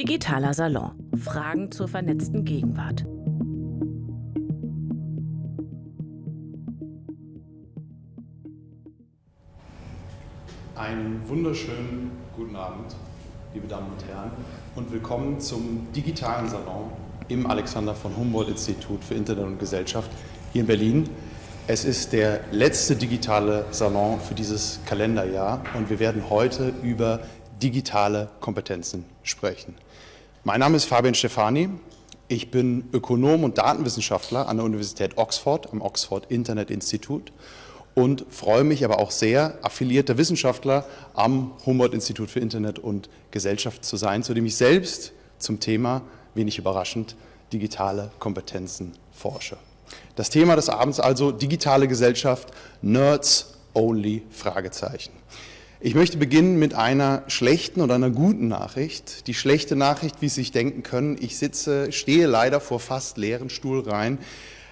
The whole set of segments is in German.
Digitaler Salon. Fragen zur vernetzten Gegenwart. Einen wunderschönen guten Abend, liebe Damen und Herren, und willkommen zum digitalen Salon im Alexander von Humboldt Institut für Internet und Gesellschaft hier in Berlin. Es ist der letzte digitale Salon für dieses Kalenderjahr und wir werden heute über digitale Kompetenzen sprechen. Mein Name ist Fabian Stefani. Ich bin Ökonom und Datenwissenschaftler an der Universität Oxford, am Oxford Internet Institut und freue mich aber auch sehr, affiliierter Wissenschaftler am Humboldt-Institut für Internet und Gesellschaft zu sein, zu dem ich selbst zum Thema, wenig überraschend, digitale Kompetenzen forsche. Das Thema des Abends also digitale Gesellschaft, Nerds only, Fragezeichen. Ich möchte beginnen mit einer schlechten und einer guten Nachricht. Die schlechte Nachricht, wie Sie sich denken können, ich sitze, stehe leider vor fast leeren Stuhlreihen.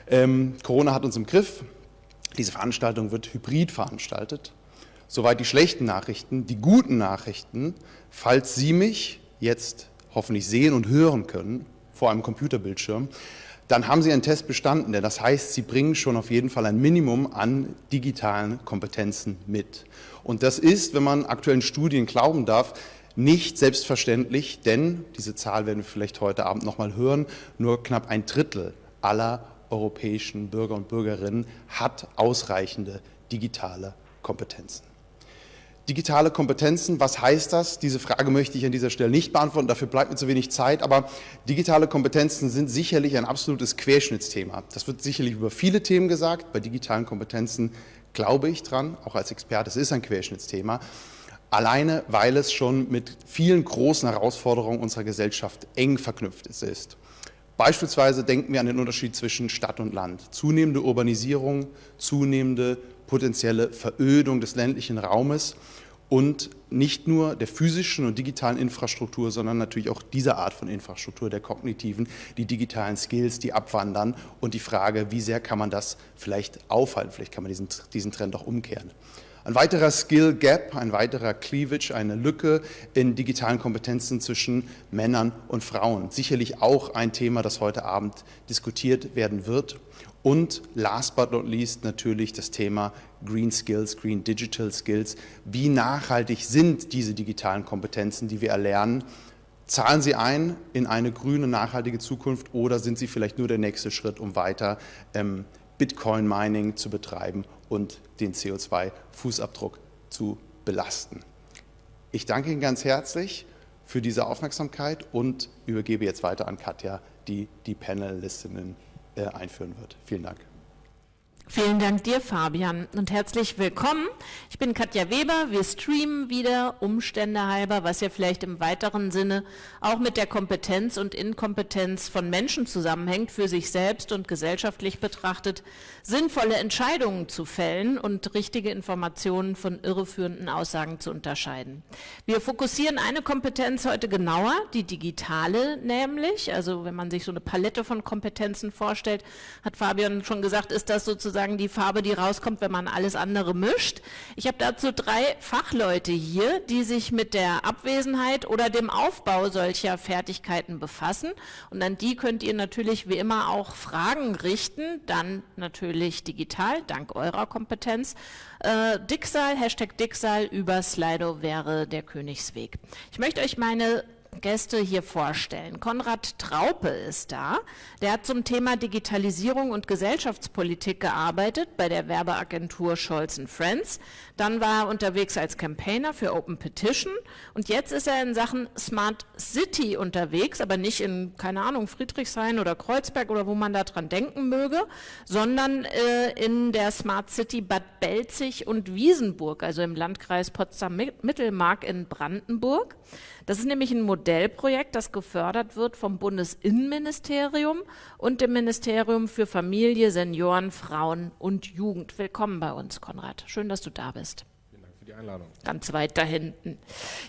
Ähm, Corona hat uns im Griff. Diese Veranstaltung wird hybrid veranstaltet. Soweit die schlechten Nachrichten. Die guten Nachrichten, falls Sie mich jetzt hoffentlich sehen und hören können vor einem Computerbildschirm, dann haben Sie einen Test bestanden. Denn das heißt, Sie bringen schon auf jeden Fall ein Minimum an digitalen Kompetenzen mit. Und das ist, wenn man aktuellen Studien glauben darf, nicht selbstverständlich, denn diese Zahl werden wir vielleicht heute Abend noch mal hören, nur knapp ein Drittel aller europäischen Bürger und Bürgerinnen hat ausreichende digitale Kompetenzen. Digitale Kompetenzen, was heißt das? Diese Frage möchte ich an dieser Stelle nicht beantworten, dafür bleibt mir zu wenig Zeit, aber digitale Kompetenzen sind sicherlich ein absolutes Querschnittsthema. Das wird sicherlich über viele Themen gesagt. Bei digitalen Kompetenzen glaube ich dran, auch als Experte, es ist ein Querschnittsthema. Alleine, weil es schon mit vielen großen Herausforderungen unserer Gesellschaft eng verknüpft ist. Beispielsweise denken wir an den Unterschied zwischen Stadt und Land. Zunehmende Urbanisierung, zunehmende potenzielle Verödung des ländlichen Raumes und nicht nur der physischen und digitalen Infrastruktur, sondern natürlich auch dieser Art von Infrastruktur, der kognitiven, die digitalen Skills, die abwandern und die Frage, wie sehr kann man das vielleicht aufhalten, vielleicht kann man diesen, diesen Trend auch umkehren. Ein weiterer Skill Gap, ein weiterer Cleavage, eine Lücke in digitalen Kompetenzen zwischen Männern und Frauen. Sicherlich auch ein Thema, das heute Abend diskutiert werden wird. Und last but not least natürlich das Thema Green Skills, Green Digital Skills. Wie nachhaltig sind diese digitalen Kompetenzen, die wir erlernen? Zahlen sie ein in eine grüne, nachhaltige Zukunft oder sind sie vielleicht nur der nächste Schritt, um weiter ähm, Bitcoin-Mining zu betreiben und den CO2-Fußabdruck zu belasten? Ich danke Ihnen ganz herzlich für diese Aufmerksamkeit und übergebe jetzt weiter an Katja, die die Panelistinnen einführen wird. Vielen Dank. Vielen Dank dir, Fabian, und herzlich willkommen. Ich bin Katja Weber. Wir streamen wieder, Umstände halber, was ja vielleicht im weiteren Sinne auch mit der Kompetenz und Inkompetenz von Menschen zusammenhängt, für sich selbst und gesellschaftlich betrachtet, sinnvolle Entscheidungen zu fällen und richtige Informationen von irreführenden Aussagen zu unterscheiden. Wir fokussieren eine Kompetenz heute genauer, die digitale nämlich. Also wenn man sich so eine Palette von Kompetenzen vorstellt, hat Fabian schon gesagt, ist das sozusagen sozusagen die Farbe, die rauskommt, wenn man alles andere mischt. Ich habe dazu drei Fachleute hier, die sich mit der Abwesenheit oder dem Aufbau solcher Fertigkeiten befassen. Und an die könnt ihr natürlich wie immer auch Fragen richten, dann natürlich digital, dank eurer Kompetenz. Äh, Dicksal, Hashtag Dicksal über Slido wäre der Königsweg. Ich möchte euch meine Gäste hier vorstellen. Konrad Traupe ist da. Der hat zum Thema Digitalisierung und Gesellschaftspolitik gearbeitet bei der Werbeagentur Scholz Friends. Dann war er unterwegs als Campaigner für Open Petition und jetzt ist er in Sachen Smart City unterwegs, aber nicht in, keine Ahnung, Friedrichshain oder Kreuzberg oder wo man da dran denken möge, sondern äh, in der Smart City Bad Belzig und Wiesenburg, also im Landkreis Potsdam-Mittelmark in Brandenburg. Das ist nämlich ein Modellprojekt, das gefördert wird vom Bundesinnenministerium und dem Ministerium für Familie, Senioren, Frauen und Jugend. Willkommen bei uns, Konrad. Schön, dass du da bist die Einladung. Ganz weit da hinten.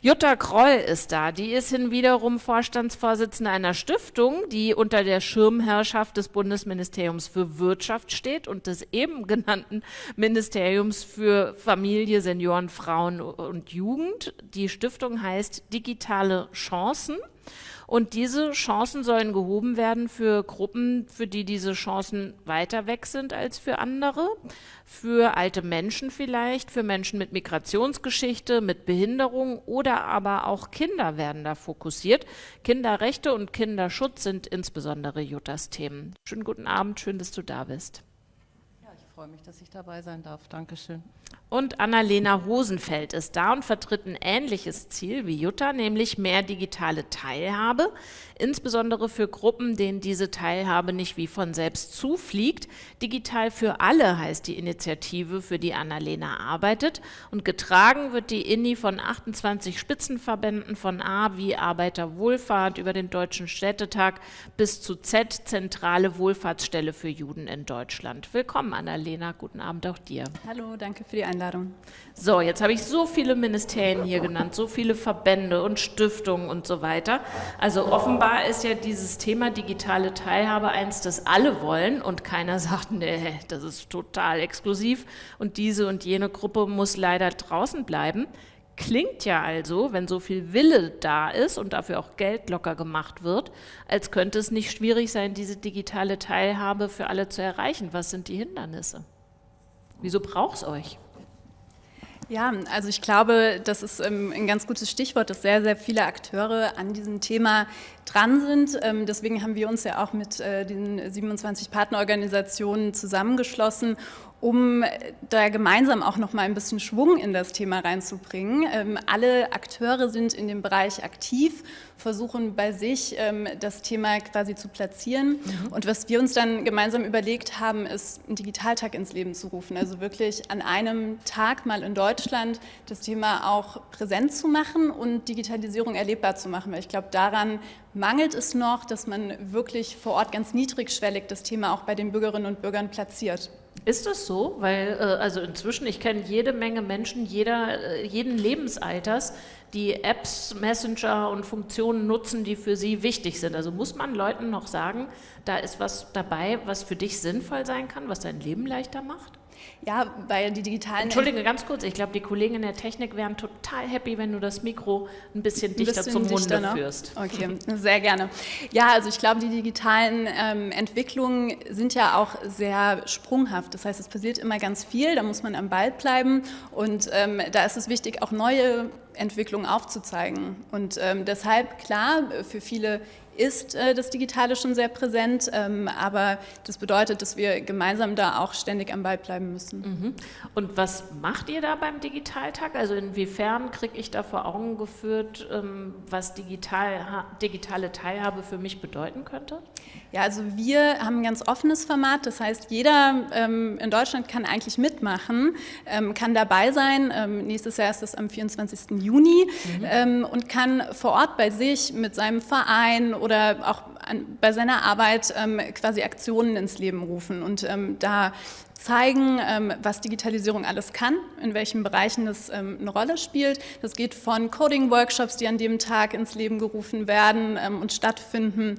Jutta Kroll ist da. Die ist hinwiederum Vorstandsvorsitzende einer Stiftung, die unter der Schirmherrschaft des Bundesministeriums für Wirtschaft steht und des eben genannten Ministeriums für Familie, Senioren, Frauen und Jugend. Die Stiftung heißt Digitale Chancen. Und diese Chancen sollen gehoben werden für Gruppen, für die diese Chancen weiter weg sind als für andere, für alte Menschen vielleicht, für Menschen mit Migrationsgeschichte, mit Behinderung oder aber auch Kinder werden da fokussiert. Kinderrechte und Kinderschutz sind insbesondere Juttas Themen. Schönen guten Abend, schön, dass du da bist. Ja, ich freue mich, dass ich dabei sein darf. Dankeschön. Und Annalena Hosenfeld ist da und vertritt ein ähnliches Ziel wie Jutta, nämlich mehr digitale Teilhabe, insbesondere für Gruppen, denen diese Teilhabe nicht wie von selbst zufliegt. Digital für alle heißt die Initiative, für die Annalena arbeitet. Und getragen wird die INI von 28 Spitzenverbänden von A wie Arbeiterwohlfahrt über den Deutschen Städtetag bis zu Z, Zentrale Wohlfahrtsstelle für Juden in Deutschland. Willkommen, Annalena. Guten Abend auch dir. Hallo, danke für die Einladung. So, jetzt habe ich so viele Ministerien hier genannt, so viele Verbände und Stiftungen und so weiter. Also offenbar ist ja dieses Thema digitale Teilhabe eins, das alle wollen und keiner sagt, nee, das ist total exklusiv und diese und jene Gruppe muss leider draußen bleiben. Klingt ja also, wenn so viel Wille da ist und dafür auch Geld locker gemacht wird, als könnte es nicht schwierig sein, diese digitale Teilhabe für alle zu erreichen. Was sind die Hindernisse? Wieso braucht es euch? Ja, also ich glaube, das ist ähm, ein ganz gutes Stichwort, dass sehr, sehr viele Akteure an diesem Thema dran sind. Ähm, deswegen haben wir uns ja auch mit äh, den 27 Partnerorganisationen zusammengeschlossen, um da gemeinsam auch noch mal ein bisschen Schwung in das Thema reinzubringen. Ähm, alle Akteure sind in dem Bereich aktiv, versuchen bei sich ähm, das Thema quasi zu platzieren. Mhm. Und was wir uns dann gemeinsam überlegt haben, ist, einen Digitaltag ins Leben zu rufen. Also wirklich an einem Tag mal in Deutschland das Thema auch präsent zu machen und Digitalisierung erlebbar zu machen. Weil ich glaube, daran mangelt es noch, dass man wirklich vor Ort ganz niedrigschwellig das Thema auch bei den Bürgerinnen und Bürgern platziert. Ist das so? Weil, äh, also inzwischen, ich kenne jede Menge Menschen, jeder, äh, jeden Lebensalters, die Apps, Messenger und Funktionen nutzen, die für sie wichtig sind. Also muss man Leuten noch sagen, da ist was dabei, was für dich sinnvoll sein kann, was dein Leben leichter macht? Ja, weil die digitalen... Entschuldige, ganz kurz, ich glaube, die Kollegen in der Technik wären total happy, wenn du das Mikro ein bisschen dichter ein bisschen zum dichter, Munde ne? führst. Okay, sehr gerne. Ja, also ich glaube, die digitalen ähm, Entwicklungen sind ja auch sehr sprunghaft. Das heißt, es passiert immer ganz viel, da muss man am Ball bleiben und ähm, da ist es wichtig, auch neue Entwicklungen aufzuzeigen. Und ähm, deshalb, klar, für viele ist äh, das Digitale schon sehr präsent, ähm, aber das bedeutet, dass wir gemeinsam da auch ständig am Ball bleiben müssen. Mhm. Und was macht ihr da beim Digitaltag? Also inwiefern kriege ich da vor Augen geführt, ähm, was digital, digitale Teilhabe für mich bedeuten könnte? Ja, also wir haben ein ganz offenes Format, das heißt, jeder ähm, in Deutschland kann eigentlich mitmachen, ähm, kann dabei sein. Ähm, nächstes Jahr ist es am 24. Juni mhm. Ähm, und kann vor Ort bei sich mit seinem Verein oder oder auch an, bei seiner Arbeit ähm, quasi Aktionen ins Leben rufen. Und ähm, da zeigen, ähm, was Digitalisierung alles kann, in welchen Bereichen das ähm, eine Rolle spielt. Das geht von Coding-Workshops, die an dem Tag ins Leben gerufen werden ähm, und stattfinden,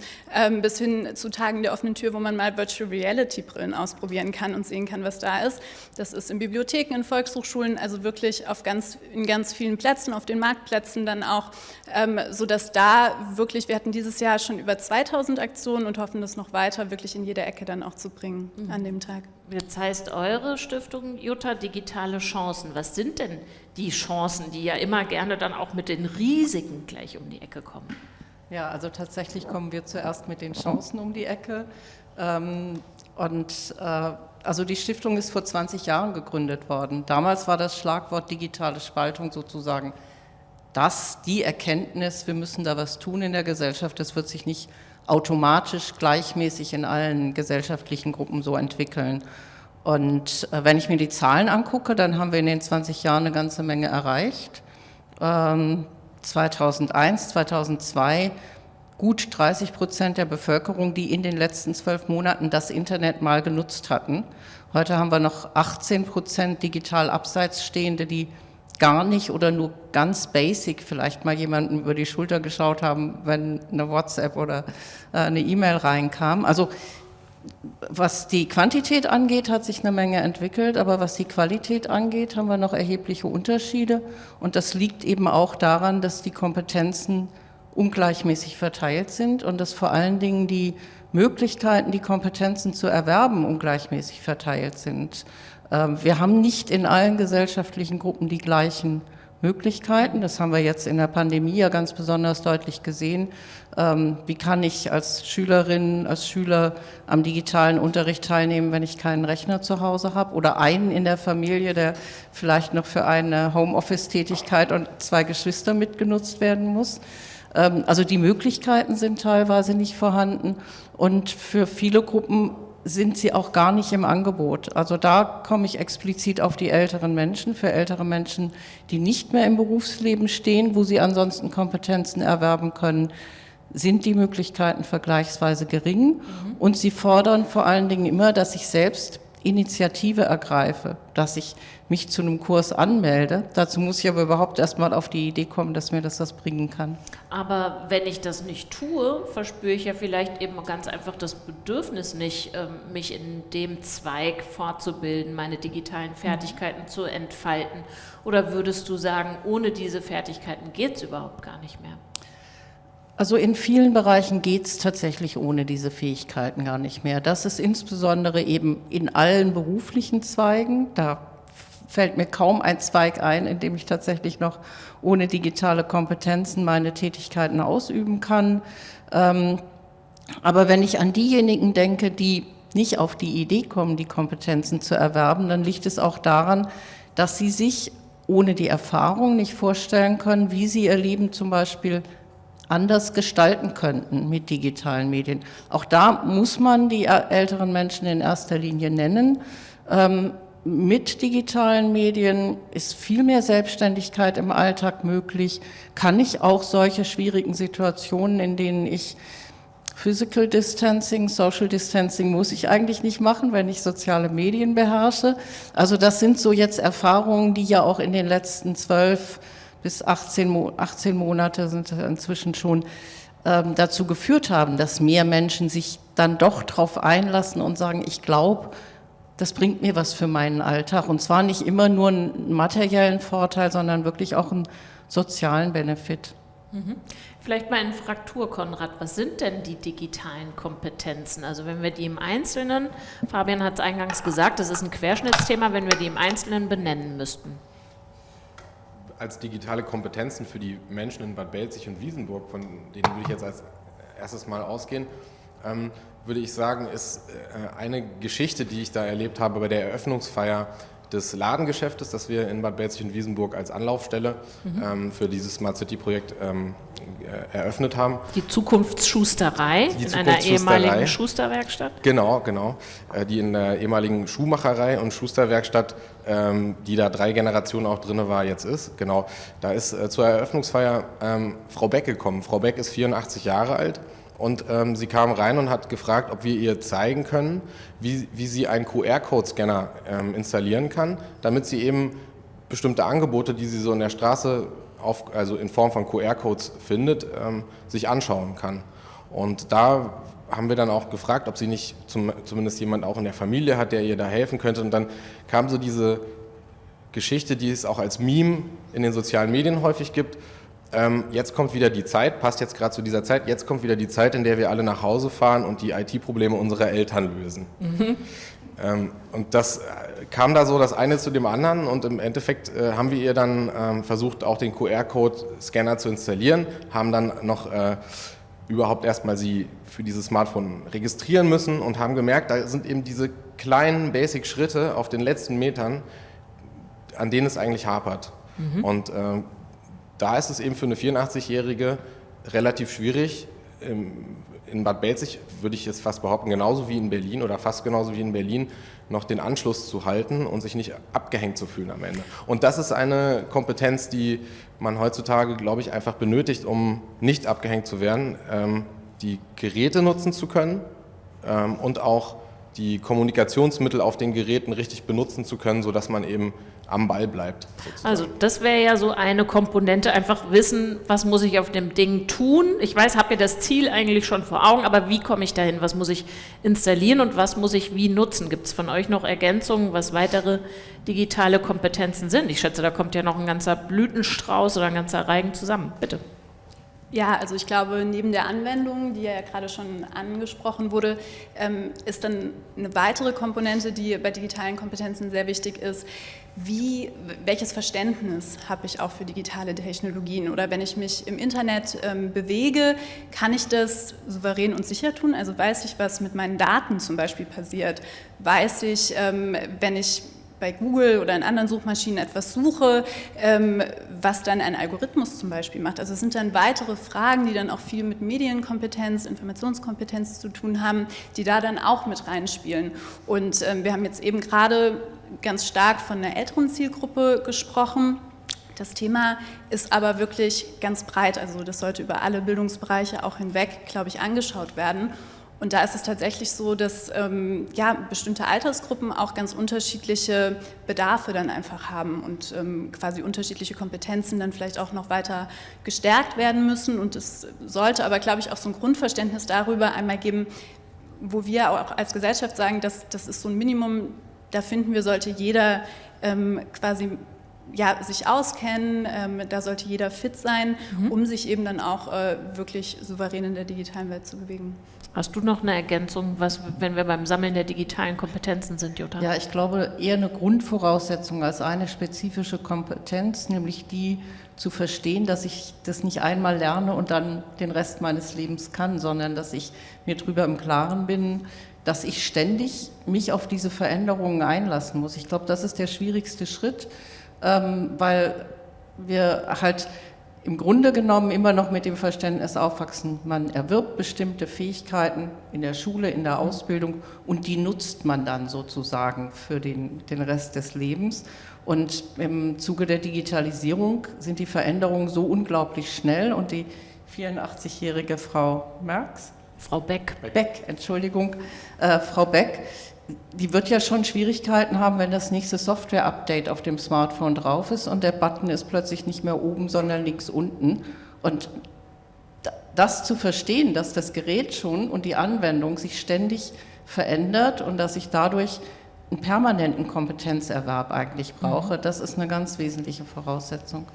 bis hin zu Tagen der offenen Tür, wo man mal Virtual Reality-Brillen ausprobieren kann und sehen kann, was da ist. Das ist in Bibliotheken, in Volkshochschulen, also wirklich auf ganz, in ganz vielen Plätzen, auf den Marktplätzen dann auch, sodass da wirklich, wir hatten dieses Jahr schon über 2000 Aktionen und hoffen, das noch weiter wirklich in jeder Ecke dann auch zu bringen mhm. an dem Tag. Jetzt heißt eure Stiftung Jutta Digitale Chancen. Was sind denn die Chancen, die ja immer gerne dann auch mit den Risiken gleich um die Ecke kommen? Ja, also tatsächlich kommen wir zuerst mit den Chancen um die Ecke. Ähm, und äh, also die Stiftung ist vor 20 Jahren gegründet worden. Damals war das Schlagwort digitale Spaltung sozusagen das, die Erkenntnis, wir müssen da was tun in der Gesellschaft. Das wird sich nicht automatisch gleichmäßig in allen gesellschaftlichen Gruppen so entwickeln. Und äh, wenn ich mir die Zahlen angucke, dann haben wir in den 20 Jahren eine ganze Menge erreicht. Ähm, 2001, 2002 gut 30 Prozent der Bevölkerung, die in den letzten zwölf Monaten das Internet mal genutzt hatten. Heute haben wir noch 18 Prozent digital abseits stehende, die gar nicht oder nur ganz basic vielleicht mal jemanden über die Schulter geschaut haben, wenn eine WhatsApp oder äh, eine E-Mail reinkam. Also was die Quantität angeht, hat sich eine Menge entwickelt, aber was die Qualität angeht, haben wir noch erhebliche Unterschiede. Und das liegt eben auch daran, dass die Kompetenzen ungleichmäßig verteilt sind und dass vor allen Dingen die Möglichkeiten, die Kompetenzen zu erwerben, ungleichmäßig verteilt sind. Ähm, wir haben nicht in allen gesellschaftlichen Gruppen die gleichen Möglichkeiten. Das haben wir jetzt in der Pandemie ja ganz besonders deutlich gesehen. Ähm, wie kann ich als Schülerin, als Schüler am digitalen Unterricht teilnehmen, wenn ich keinen Rechner zu Hause habe oder einen in der Familie, der vielleicht noch für eine Homeoffice-Tätigkeit und zwei Geschwister mitgenutzt werden muss? Ähm, also die Möglichkeiten sind teilweise nicht vorhanden und für viele Gruppen sind sie auch gar nicht im Angebot. Also da komme ich explizit auf die älteren Menschen, für ältere Menschen, die nicht mehr im Berufsleben stehen, wo sie ansonsten Kompetenzen erwerben können, sind die Möglichkeiten vergleichsweise gering. Mhm. Und sie fordern vor allen Dingen immer, dass ich selbst Initiative ergreife, dass ich mich zu einem Kurs anmelde. Dazu muss ich aber überhaupt erst mal auf die Idee kommen, dass mir das was bringen kann. Aber wenn ich das nicht tue, verspüre ich ja vielleicht eben ganz einfach das Bedürfnis nicht, ähm, mich in dem Zweig fortzubilden, meine digitalen Fertigkeiten mhm. zu entfalten. Oder würdest du sagen, ohne diese Fertigkeiten geht es überhaupt gar nicht mehr? Also in vielen Bereichen geht es tatsächlich ohne diese Fähigkeiten gar nicht mehr. Das ist insbesondere eben in allen beruflichen Zweigen. Da fällt mir kaum ein Zweig ein, in dem ich tatsächlich noch ohne digitale Kompetenzen meine Tätigkeiten ausüben kann. Ähm, aber wenn ich an diejenigen denke, die nicht auf die Idee kommen, die Kompetenzen zu erwerben, dann liegt es auch daran, dass sie sich ohne die Erfahrung nicht vorstellen können, wie sie ihr Leben zum Beispiel anders gestalten könnten mit digitalen Medien. Auch da muss man die älteren Menschen in erster Linie nennen. Ähm, mit digitalen Medien ist viel mehr Selbstständigkeit im Alltag möglich. Kann ich auch solche schwierigen Situationen, in denen ich Physical Distancing, Social Distancing muss ich eigentlich nicht machen, wenn ich soziale Medien beherrsche. Also das sind so jetzt Erfahrungen, die ja auch in den letzten zwölf bis 18, 18 Monate sind inzwischen schon ähm, dazu geführt haben, dass mehr Menschen sich dann doch darauf einlassen und sagen, ich glaube, das bringt mir was für meinen Alltag. Und zwar nicht immer nur einen materiellen Vorteil, sondern wirklich auch einen sozialen Benefit. Mhm. Vielleicht mal in Fraktur, Konrad, was sind denn die digitalen Kompetenzen? Also wenn wir die im Einzelnen, Fabian hat es eingangs gesagt, das ist ein Querschnittsthema, wenn wir die im Einzelnen benennen müssten als digitale Kompetenzen für die Menschen in Bad Belzig und Wiesenburg, von denen würde ich jetzt als erstes mal ausgehen, ähm, würde ich sagen, ist äh, eine Geschichte, die ich da erlebt habe bei der Eröffnungsfeier des Ladengeschäftes, das wir in Bad Belzig und Wiesenburg als Anlaufstelle mhm. ähm, für dieses Smart City Projekt ähm, äh, eröffnet haben. Die Zukunftsschusterei die in einer ehemaligen Schusterwerkstatt? Genau, genau. Äh, die in der ehemaligen Schuhmacherei und Schusterwerkstatt, ähm, die da drei Generationen auch drin war, jetzt ist. Genau. Da ist äh, zur Eröffnungsfeier ähm, Frau Beck gekommen. Frau Beck ist 84 Jahre alt und ähm, sie kam rein und hat gefragt, ob wir ihr zeigen können, wie, wie sie einen QR-Code-Scanner ähm, installieren kann, damit sie eben bestimmte Angebote, die sie so in der Straße, auf, also in Form von QR-Codes findet, ähm, sich anschauen kann. Und da haben wir dann auch gefragt, ob sie nicht zum, zumindest jemand auch in der Familie hat, der ihr da helfen könnte. Und dann kam so diese Geschichte, die es auch als Meme in den sozialen Medien häufig gibt, ähm, jetzt kommt wieder die Zeit, passt jetzt gerade zu dieser Zeit, jetzt kommt wieder die Zeit, in der wir alle nach Hause fahren und die IT-Probleme unserer Eltern lösen. Mhm. Ähm, und das äh, kam da so das eine zu dem anderen und im Endeffekt äh, haben wir ihr dann ähm, versucht, auch den QR-Code-Scanner zu installieren, haben dann noch äh, überhaupt erstmal sie für dieses Smartphone registrieren müssen und haben gemerkt, da sind eben diese kleinen Basic-Schritte auf den letzten Metern, an denen es eigentlich hapert. Mhm. Und äh, da ist es eben für eine 84-Jährige relativ schwierig. In Bad Belzig würde ich jetzt fast behaupten, genauso wie in Berlin oder fast genauso wie in Berlin, noch den Anschluss zu halten und sich nicht abgehängt zu fühlen am Ende. Und das ist eine Kompetenz, die man heutzutage, glaube ich, einfach benötigt, um nicht abgehängt zu werden, ähm, die Geräte nutzen zu können ähm, und auch die Kommunikationsmittel auf den Geräten richtig benutzen zu können, sodass man eben am Ball bleibt. Sozusagen. Also das wäre ja so eine Komponente, einfach wissen, was muss ich auf dem Ding tun. Ich weiß, habe ja das Ziel eigentlich schon vor Augen, aber wie komme ich dahin? Was muss ich installieren und was muss ich wie nutzen? Gibt es von euch noch Ergänzungen, was weitere digitale Kompetenzen sind? Ich schätze, da kommt ja noch ein ganzer Blütenstrauß oder ein ganzer Reigen zusammen. Bitte. Ja, also ich glaube, neben der Anwendung, die ja gerade schon angesprochen wurde, ähm, ist dann eine weitere Komponente, die bei digitalen Kompetenzen sehr wichtig ist. Wie, welches Verständnis habe ich auch für digitale Technologien? Oder wenn ich mich im Internet ähm, bewege, kann ich das souverän und sicher tun? Also weiß ich, was mit meinen Daten zum Beispiel passiert? Weiß ich, ähm, wenn ich bei Google oder in anderen Suchmaschinen etwas suche, ähm, was dann ein Algorithmus zum Beispiel macht. Also es sind dann weitere Fragen, die dann auch viel mit Medienkompetenz, Informationskompetenz zu tun haben, die da dann auch mit reinspielen. Und ähm, wir haben jetzt eben gerade ganz stark von einer älteren Zielgruppe gesprochen. Das Thema ist aber wirklich ganz breit, also das sollte über alle Bildungsbereiche auch hinweg, glaube ich, angeschaut werden. Und da ist es tatsächlich so, dass ähm, ja, bestimmte Altersgruppen auch ganz unterschiedliche Bedarfe dann einfach haben und ähm, quasi unterschiedliche Kompetenzen dann vielleicht auch noch weiter gestärkt werden müssen. Und es sollte aber, glaube ich, auch so ein Grundverständnis darüber einmal geben, wo wir auch als Gesellschaft sagen, dass das ist so ein Minimum, da finden wir, sollte jeder ähm, quasi ja, sich auskennen, ähm, da sollte jeder fit sein, mhm. um sich eben dann auch äh, wirklich souverän in der digitalen Welt zu bewegen. Hast du noch eine Ergänzung, was, wenn wir beim Sammeln der digitalen Kompetenzen sind, Jutta? Ja, ich glaube eher eine Grundvoraussetzung als eine spezifische Kompetenz, nämlich die zu verstehen, dass ich das nicht einmal lerne und dann den Rest meines Lebens kann, sondern dass ich mir darüber im Klaren bin, dass ich ständig mich auf diese Veränderungen einlassen muss. Ich glaube, das ist der schwierigste Schritt, ähm, weil wir halt im Grunde genommen immer noch mit dem Verständnis aufwachsen, man erwirbt bestimmte Fähigkeiten in der Schule, in der Ausbildung und die nutzt man dann sozusagen für den, den Rest des Lebens. Und im Zuge der Digitalisierung sind die Veränderungen so unglaublich schnell und die 84-jährige Frau Merks, Frau Beck. Beck, Entschuldigung, äh, Frau Beck, die wird ja schon Schwierigkeiten haben, wenn das nächste Software-Update auf dem Smartphone drauf ist und der Button ist plötzlich nicht mehr oben, sondern links unten. Und das zu verstehen, dass das Gerät schon und die Anwendung sich ständig verändert und dass ich dadurch einen permanenten Kompetenzerwerb eigentlich brauche, mhm. das ist eine ganz wesentliche Voraussetzung.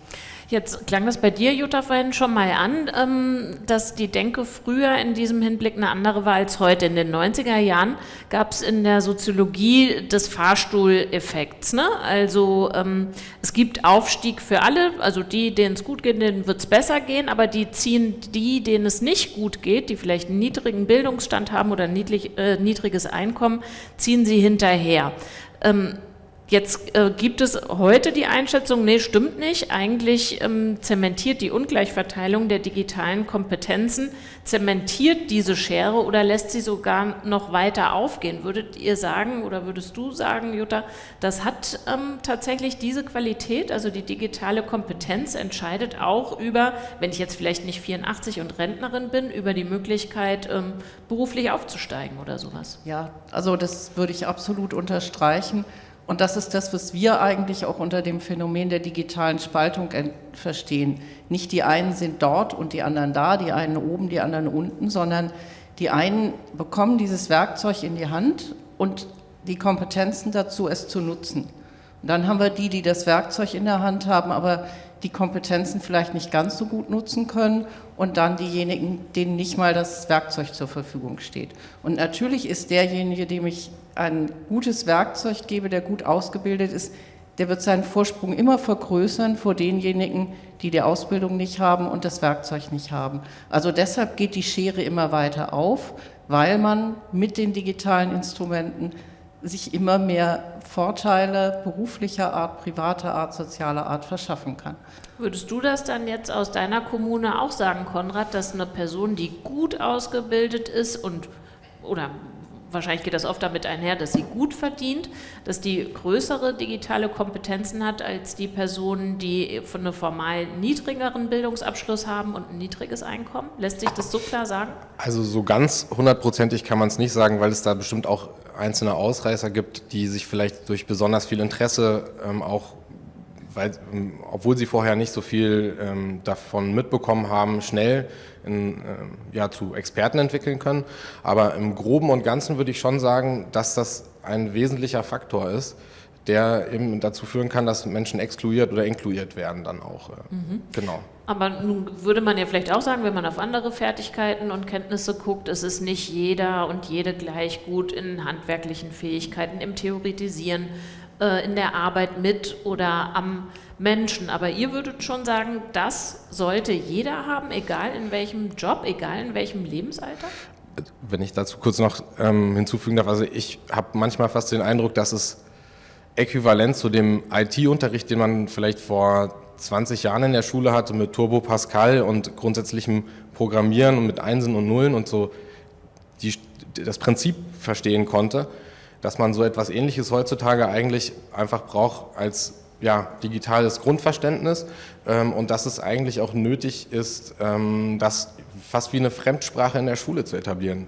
Jetzt klang das bei dir, Jutta, vorhin schon mal an, ähm, dass die Denke früher in diesem Hinblick eine andere war als heute. In den 90er Jahren gab es in der Soziologie des Fahrstuhleffekts. Ne? Also ähm, es gibt Aufstieg für alle, also die, denen es gut geht, denen wird es besser gehen, aber die ziehen die, denen es nicht gut geht, die vielleicht einen niedrigen Bildungsstand haben oder ein niedrig, äh, niedriges Einkommen, ziehen sie hinterher. Ähm, Jetzt äh, gibt es heute die Einschätzung, nee, stimmt nicht. Eigentlich ähm, zementiert die Ungleichverteilung der digitalen Kompetenzen, zementiert diese Schere oder lässt sie sogar noch weiter aufgehen. Würdet ihr sagen oder würdest du sagen, Jutta, das hat ähm, tatsächlich diese Qualität, also die digitale Kompetenz entscheidet auch über, wenn ich jetzt vielleicht nicht 84 und Rentnerin bin, über die Möglichkeit, ähm, beruflich aufzusteigen oder sowas? Ja, also das würde ich absolut unterstreichen. Und das ist das, was wir eigentlich auch unter dem Phänomen der digitalen Spaltung verstehen. Nicht die einen sind dort und die anderen da, die einen oben, die anderen unten, sondern die einen bekommen dieses Werkzeug in die Hand und die Kompetenzen dazu, es zu nutzen. Und dann haben wir die, die das Werkzeug in der Hand haben, aber die Kompetenzen vielleicht nicht ganz so gut nutzen können und dann diejenigen, denen nicht mal das Werkzeug zur Verfügung steht. Und natürlich ist derjenige, dem ich ein gutes Werkzeug gebe, der gut ausgebildet ist, der wird seinen Vorsprung immer vergrößern vor denjenigen, die die Ausbildung nicht haben und das Werkzeug nicht haben. Also deshalb geht die Schere immer weiter auf, weil man mit den digitalen Instrumenten sich immer mehr Vorteile beruflicher Art, privater Art, sozialer Art verschaffen kann. Würdest du das dann jetzt aus deiner Kommune auch sagen, Konrad, dass eine Person, die gut ausgebildet ist und oder wahrscheinlich geht das oft damit einher, dass sie gut verdient, dass die größere digitale Kompetenzen hat als die Personen, die von einem formal niedrigeren Bildungsabschluss haben und ein niedriges Einkommen? Lässt sich das so klar sagen? Also so ganz hundertprozentig kann man es nicht sagen, weil es da bestimmt auch einzelne Ausreißer gibt, die sich vielleicht durch besonders viel Interesse ähm, auch weil, ähm, obwohl sie vorher nicht so viel ähm, davon mitbekommen haben, schnell in, äh, ja, zu Experten entwickeln können. Aber im Groben und Ganzen würde ich schon sagen, dass das ein wesentlicher Faktor ist, der eben dazu führen kann, dass Menschen exkludiert oder inkludiert werden dann auch. Mhm. Genau. Aber nun würde man ja vielleicht auch sagen, wenn man auf andere Fertigkeiten und Kenntnisse guckt, es ist nicht jeder und jede gleich gut in handwerklichen Fähigkeiten, im Theoretisieren, äh, in der Arbeit mit oder am Menschen. Aber ihr würdet schon sagen, das sollte jeder haben, egal in welchem Job, egal in welchem Lebensalter? Wenn ich dazu kurz noch ähm, hinzufügen darf, also ich habe manchmal fast den Eindruck, dass es äquivalent zu dem IT-Unterricht, den man vielleicht vor 20 Jahren in der Schule hatte mit Turbo Pascal und grundsätzlichem Programmieren und mit Einsen und Nullen und so die, das Prinzip verstehen konnte, dass man so etwas Ähnliches heutzutage eigentlich einfach braucht als ja, digitales Grundverständnis ähm, und dass es eigentlich auch nötig ist, ähm, das fast wie eine Fremdsprache in der Schule zu etablieren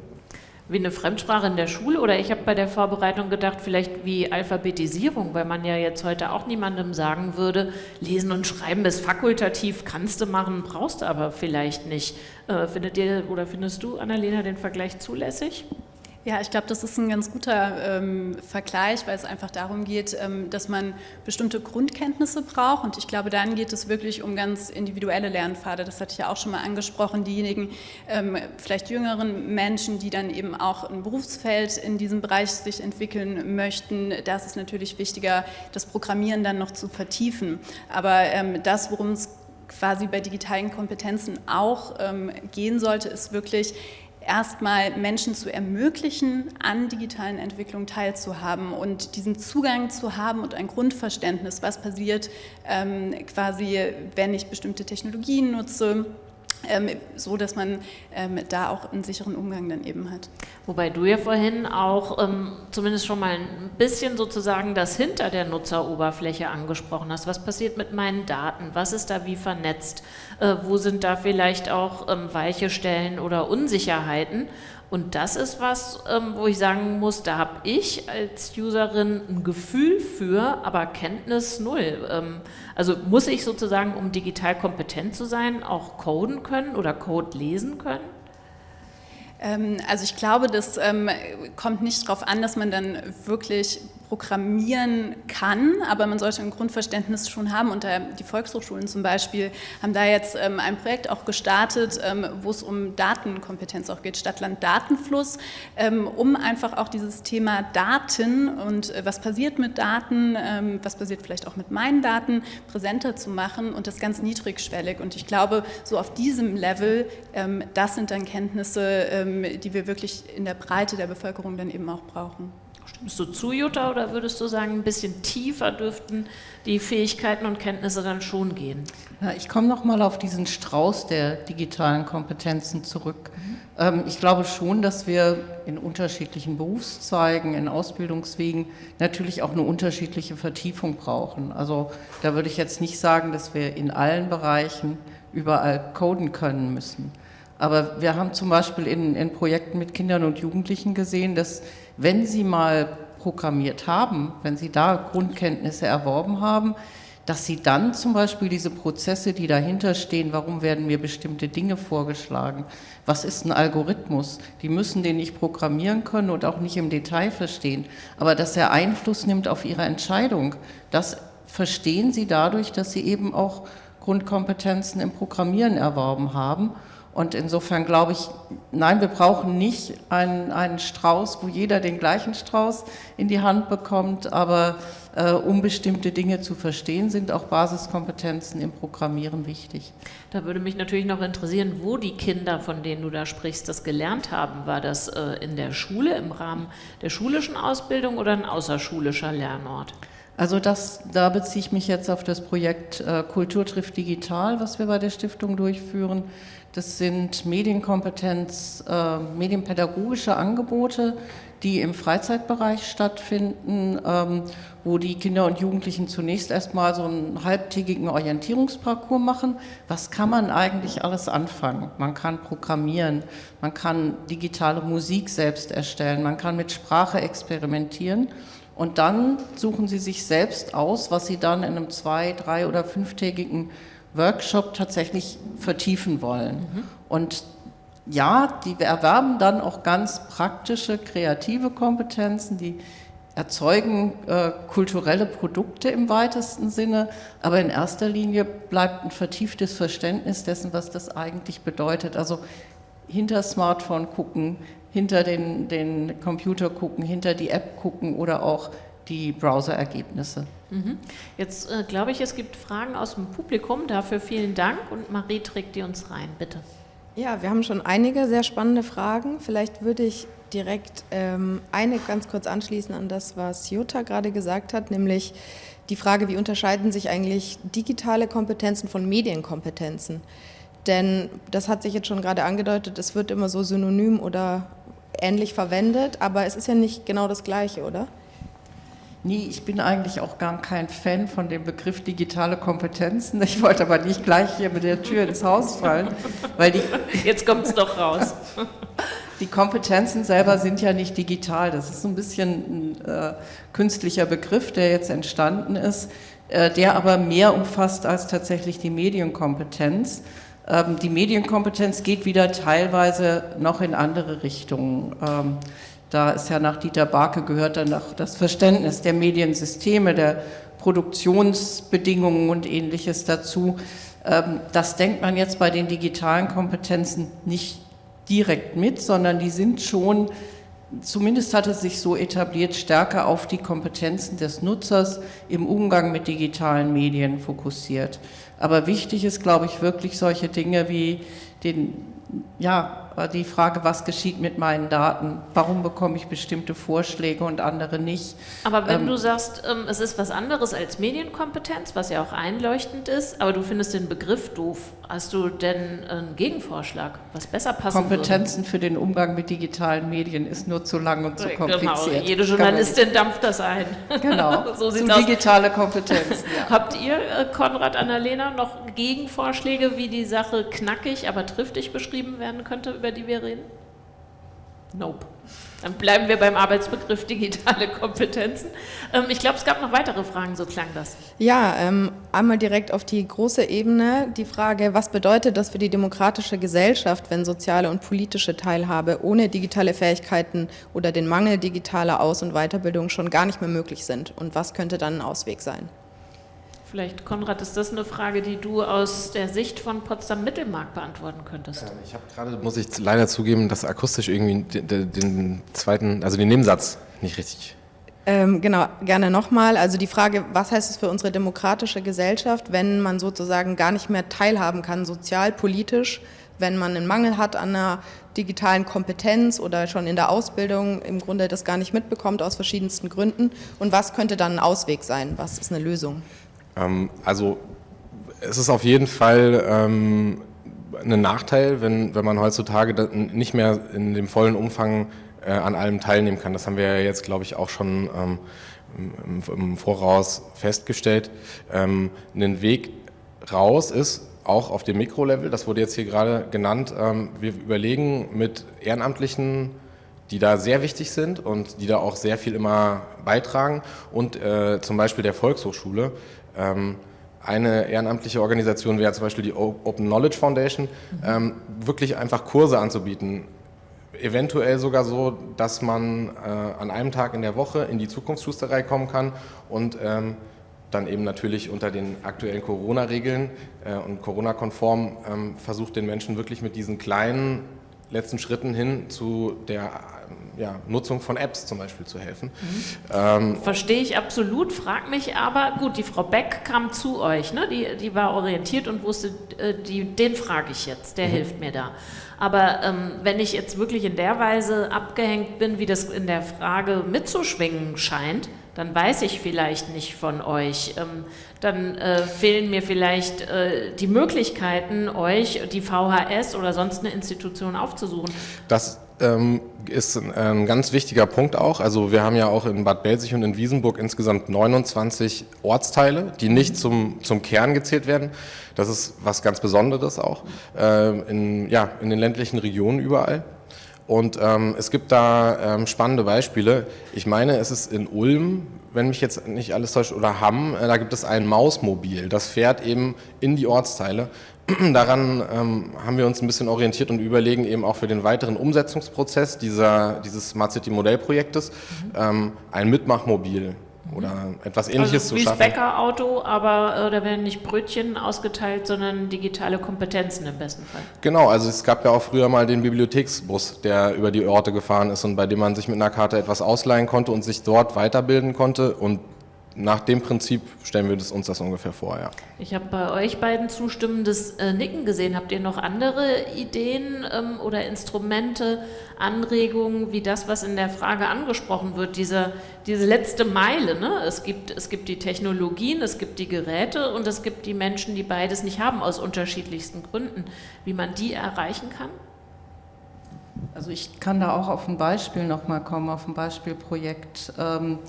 wie eine Fremdsprache in der Schule oder ich habe bei der Vorbereitung gedacht, vielleicht wie Alphabetisierung, weil man ja jetzt heute auch niemandem sagen würde, lesen und schreiben ist fakultativ, kannst du machen, brauchst du aber vielleicht nicht. Äh, findet ihr oder findest du, Annalena, den Vergleich zulässig? Ja, ich glaube, das ist ein ganz guter ähm, Vergleich, weil es einfach darum geht, ähm, dass man bestimmte Grundkenntnisse braucht. Und ich glaube, dann geht es wirklich um ganz individuelle Lernpfade. Das hatte ich ja auch schon mal angesprochen. Diejenigen, ähm, vielleicht jüngeren Menschen, die dann eben auch ein Berufsfeld in diesem Bereich sich entwickeln möchten, da ist es natürlich wichtiger, das Programmieren dann noch zu vertiefen. Aber ähm, das, worum es quasi bei digitalen Kompetenzen auch ähm, gehen sollte, ist wirklich erstmal Menschen zu ermöglichen, an digitalen Entwicklungen teilzuhaben und diesen Zugang zu haben und ein Grundverständnis, was passiert ähm, quasi, wenn ich bestimmte Technologien nutze, so dass man ähm, da auch einen sicheren Umgang dann eben hat. Wobei du ja vorhin auch ähm, zumindest schon mal ein bisschen sozusagen das hinter der Nutzeroberfläche angesprochen hast. Was passiert mit meinen Daten? Was ist da wie vernetzt? Äh, wo sind da vielleicht auch ähm, weiche Stellen oder Unsicherheiten? Und das ist was, ähm, wo ich sagen muss, da habe ich als Userin ein Gefühl für, aber Kenntnis null. Ähm, also muss ich sozusagen, um digital kompetent zu sein, auch coden können oder Code lesen können? Ähm, also ich glaube, das kommt nicht darauf an, dass man dann wirklich programmieren kann, aber man sollte ein Grundverständnis schon haben. Und die Volkshochschulen zum Beispiel haben da jetzt ähm, ein Projekt auch gestartet, ähm, wo es um Datenkompetenz auch geht, Stadtland-Datenfluss, ähm, um einfach auch dieses Thema Daten und äh, was passiert mit Daten, was passiert vielleicht auch mit meinen Daten, präsenter zu machen und das ganz niedrigschwellig. Und ich glaube, so auf diesem Level, das sind dann Kenntnisse, die wir wirklich in der Breite der Bevölkerung dann eben auch brauchen. Stimmst du zu, Jutta, oder würdest du sagen, ein bisschen tiefer dürften die Fähigkeiten und Kenntnisse dann schon gehen? Ja, ich komme noch mal auf diesen Strauß der digitalen Kompetenzen zurück. Mhm. Ähm, ich glaube schon, dass wir in unterschiedlichen Berufszweigen, in Ausbildungswegen natürlich auch eine unterschiedliche Vertiefung brauchen. Also da würde ich jetzt nicht sagen, dass wir in allen Bereichen überall coden können müssen. Aber wir haben zum Beispiel in, in Projekten mit Kindern und Jugendlichen gesehen, dass wenn sie mal programmiert haben, wenn sie da Grundkenntnisse erworben haben, dass sie dann zum Beispiel diese Prozesse, die dahinter stehen, warum werden mir bestimmte Dinge vorgeschlagen, was ist ein Algorithmus, die müssen den nicht programmieren können und auch nicht im Detail verstehen, aber dass er Einfluss nimmt auf ihre Entscheidung, das verstehen sie dadurch, dass sie eben auch Grundkompetenzen im Programmieren erworben haben und insofern glaube ich, nein, wir brauchen nicht einen, einen Strauß, wo jeder den gleichen Strauß in die Hand bekommt, aber äh, um bestimmte Dinge zu verstehen, sind auch Basiskompetenzen im Programmieren wichtig. Da würde mich natürlich noch interessieren, wo die Kinder, von denen du da sprichst, das gelernt haben. War das äh, in der Schule, im Rahmen der schulischen Ausbildung oder ein außerschulischer Lernort? Also das, da beziehe ich mich jetzt auf das Projekt äh, Kultur trifft digital, was wir bei der Stiftung durchführen. Das sind Medienkompetenz, äh, medienpädagogische Angebote, die im Freizeitbereich stattfinden, ähm, wo die Kinder und Jugendlichen zunächst erstmal so einen halbtägigen Orientierungsparcours machen. Was kann man eigentlich alles anfangen? Man kann programmieren, man kann digitale Musik selbst erstellen, man kann mit Sprache experimentieren. Und dann suchen sie sich selbst aus, was sie dann in einem zwei-, drei- oder fünftägigen Workshop tatsächlich vertiefen wollen. Mhm. Und ja, die erwerben dann auch ganz praktische, kreative Kompetenzen, die erzeugen äh, kulturelle Produkte im weitesten Sinne, aber in erster Linie bleibt ein vertieftes Verständnis dessen, was das eigentlich bedeutet. Also hinter Smartphone gucken, hinter den, den Computer gucken, hinter die App gucken oder auch die Browser-Ergebnisse. Mhm. Jetzt äh, glaube ich, es gibt Fragen aus dem Publikum. Dafür vielen Dank und Marie trägt die uns rein, bitte. Ja, wir haben schon einige sehr spannende Fragen. Vielleicht würde ich direkt ähm, eine ganz kurz anschließen an das, was Jutta gerade gesagt hat, nämlich die Frage, wie unterscheiden sich eigentlich digitale Kompetenzen von Medienkompetenzen? Denn das hat sich jetzt schon gerade angedeutet, es wird immer so synonym oder ähnlich verwendet, aber es ist ja nicht genau das Gleiche, oder? Nee, ich bin eigentlich auch gar kein Fan von dem Begriff digitale Kompetenzen. Ich wollte aber nicht gleich hier mit der Tür ins Haus fallen, weil die. Jetzt kommt es doch raus. Die Kompetenzen selber sind ja nicht digital. Das ist so ein bisschen ein äh, künstlicher Begriff, der jetzt entstanden ist, äh, der aber mehr umfasst als tatsächlich die Medienkompetenz. Ähm, die Medienkompetenz geht wieder teilweise noch in andere Richtungen. Ähm, da ist ja nach Dieter Barke gehört dann auch das Verständnis der Mediensysteme, der Produktionsbedingungen und ähnliches dazu. Ähm, das denkt man jetzt bei den digitalen Kompetenzen nicht direkt mit, sondern die sind schon, zumindest hat es sich so etabliert, stärker auf die Kompetenzen des Nutzers im Umgang mit digitalen Medien fokussiert. Aber wichtig ist, glaube ich, wirklich solche Dinge wie den, ja, die Frage, was geschieht mit meinen Daten? Warum bekomme ich bestimmte Vorschläge und andere nicht? Aber wenn ähm, du sagst, ähm, es ist was anderes als Medienkompetenz, was ja auch einleuchtend ist, aber du findest den Begriff doof, hast du denn einen Gegenvorschlag, was besser passen Kompetenzen würde? für den Umgang mit digitalen Medien ist nur zu lang und zu genau, kompliziert. Genau, jede Journalistin dampft das ein. Genau, so sieht aus. digitale Kompetenzen. Ja. Habt ihr, äh, Konrad, Annalena, noch Gegenvorschläge, wie die Sache knackig, aber triftig beschrieben werden könnte über die wir reden? Nope. Dann bleiben wir beim Arbeitsbegriff digitale Kompetenzen. Ähm, ich glaube, es gab noch weitere Fragen, so klang das. Ja, ähm, einmal direkt auf die große Ebene die Frage, was bedeutet das für die demokratische Gesellschaft, wenn soziale und politische Teilhabe ohne digitale Fähigkeiten oder den Mangel digitaler Aus- und Weiterbildung schon gar nicht mehr möglich sind? Und was könnte dann ein Ausweg sein? Vielleicht, Konrad, ist das eine Frage, die du aus der Sicht von Potsdam-Mittelmark beantworten könntest? Ich habe gerade, muss ich leider zugeben, dass akustisch irgendwie den, den zweiten, also den Nebensatz nicht richtig ähm, genau, gerne nochmal. Also die Frage, was heißt es für unsere demokratische Gesellschaft, wenn man sozusagen gar nicht mehr teilhaben kann, sozial, politisch, wenn man einen Mangel hat an einer digitalen Kompetenz oder schon in der Ausbildung im Grunde das gar nicht mitbekommt aus verschiedensten Gründen. Und was könnte dann ein Ausweg sein? Was ist eine Lösung? Ähm, also es ist auf jeden Fall ähm, ein Nachteil, wenn, wenn man heutzutage nicht mehr in dem vollen Umfang äh, an allem teilnehmen kann. Das haben wir ja jetzt, glaube ich, auch schon ähm, im, im, Voraus festgestellt. Ähm, ein Weg raus ist, auch auf dem Mikrolevel, das wurde jetzt hier gerade genannt, ähm, wir überlegen mit Ehrenamtlichen, die da sehr wichtig sind und die da auch sehr viel immer beitragen und äh, zum Beispiel der Volkshochschule, eine ehrenamtliche Organisation wäre zum Beispiel die Open Knowledge Foundation, ähm, wirklich einfach Kurse anzubieten. Eventuell sogar so, dass man äh, an einem Tag in der Woche in die Zukunftsschusterei kommen kann und ähm, dann eben natürlich unter den aktuellen Corona-Regeln äh, und Corona-konform ähm, versucht den Menschen wirklich mit diesen kleinen letzten Schritten hin zu der ja, Nutzung von Apps zum Beispiel zu helfen. Mhm. Ähm, Verstehe ich absolut, frag mich aber, gut, die Frau Beck kam zu euch, ne? die, die war orientiert und wusste, äh, die, den frage ich jetzt, der mhm. hilft mir da. Aber ähm, wenn ich jetzt wirklich in der Weise abgehängt bin, wie das in der Frage mitzuschwingen scheint, dann weiß ich vielleicht nicht von euch. Ähm, dann äh, fehlen mir vielleicht äh, die Möglichkeiten, euch, die VHS oder sonst eine Institution aufzusuchen. Das ähm, ist ein, ein, ganz wichtiger Punkt auch. Also wir haben ja auch in Bad Belzig und in Wiesenburg insgesamt 29 Ortsteile, die nicht zum, zum Kern gezählt werden. Das ist was ganz Besonderes auch äh, in, ja, in den ländlichen Regionen überall. Und ähm, es gibt da ähm, spannende Beispiele. Ich meine, es ist in Ulm, wenn mich jetzt nicht alles täuscht, oder Hamm, äh, da gibt es ein Mausmobil. Das fährt eben in die Ortsteile daran ähm, haben wir uns ein bisschen orientiert und überlegen eben auch für den weiteren Umsetzungsprozess dieser, dieses Smart City Modellprojektes mhm. ähm, ein Mitmachmobil oder etwas ähnliches also zu schaffen. Wie das Bäckerauto, aber äh, da werden nicht Brötchen ausgeteilt, sondern digitale Kompetenzen im besten Fall. Genau, also es gab ja auch früher mal den Bibliotheksbus, der über die Orte gefahren ist und bei dem man sich mit einer Karte etwas ausleihen konnte und sich dort weiterbilden konnte und nach dem Prinzip stellen wir das, uns das ungefähr vor, ja. Ich habe bei euch beiden zustimmendes äh, Nicken gesehen. Habt ihr noch andere Ideen ähm, oder Instrumente, Anregungen, wie das, was in der Frage angesprochen wird, diese, diese letzte Meile? Ne? Es, gibt, es gibt die Technologien, es gibt die Geräte und es gibt die Menschen, die beides nicht haben, aus unterschiedlichsten Gründen. Wie man die erreichen kann? Also ich kann da auch auf ein Beispiel nochmal kommen, auf ein Beispielprojekt. Ähm,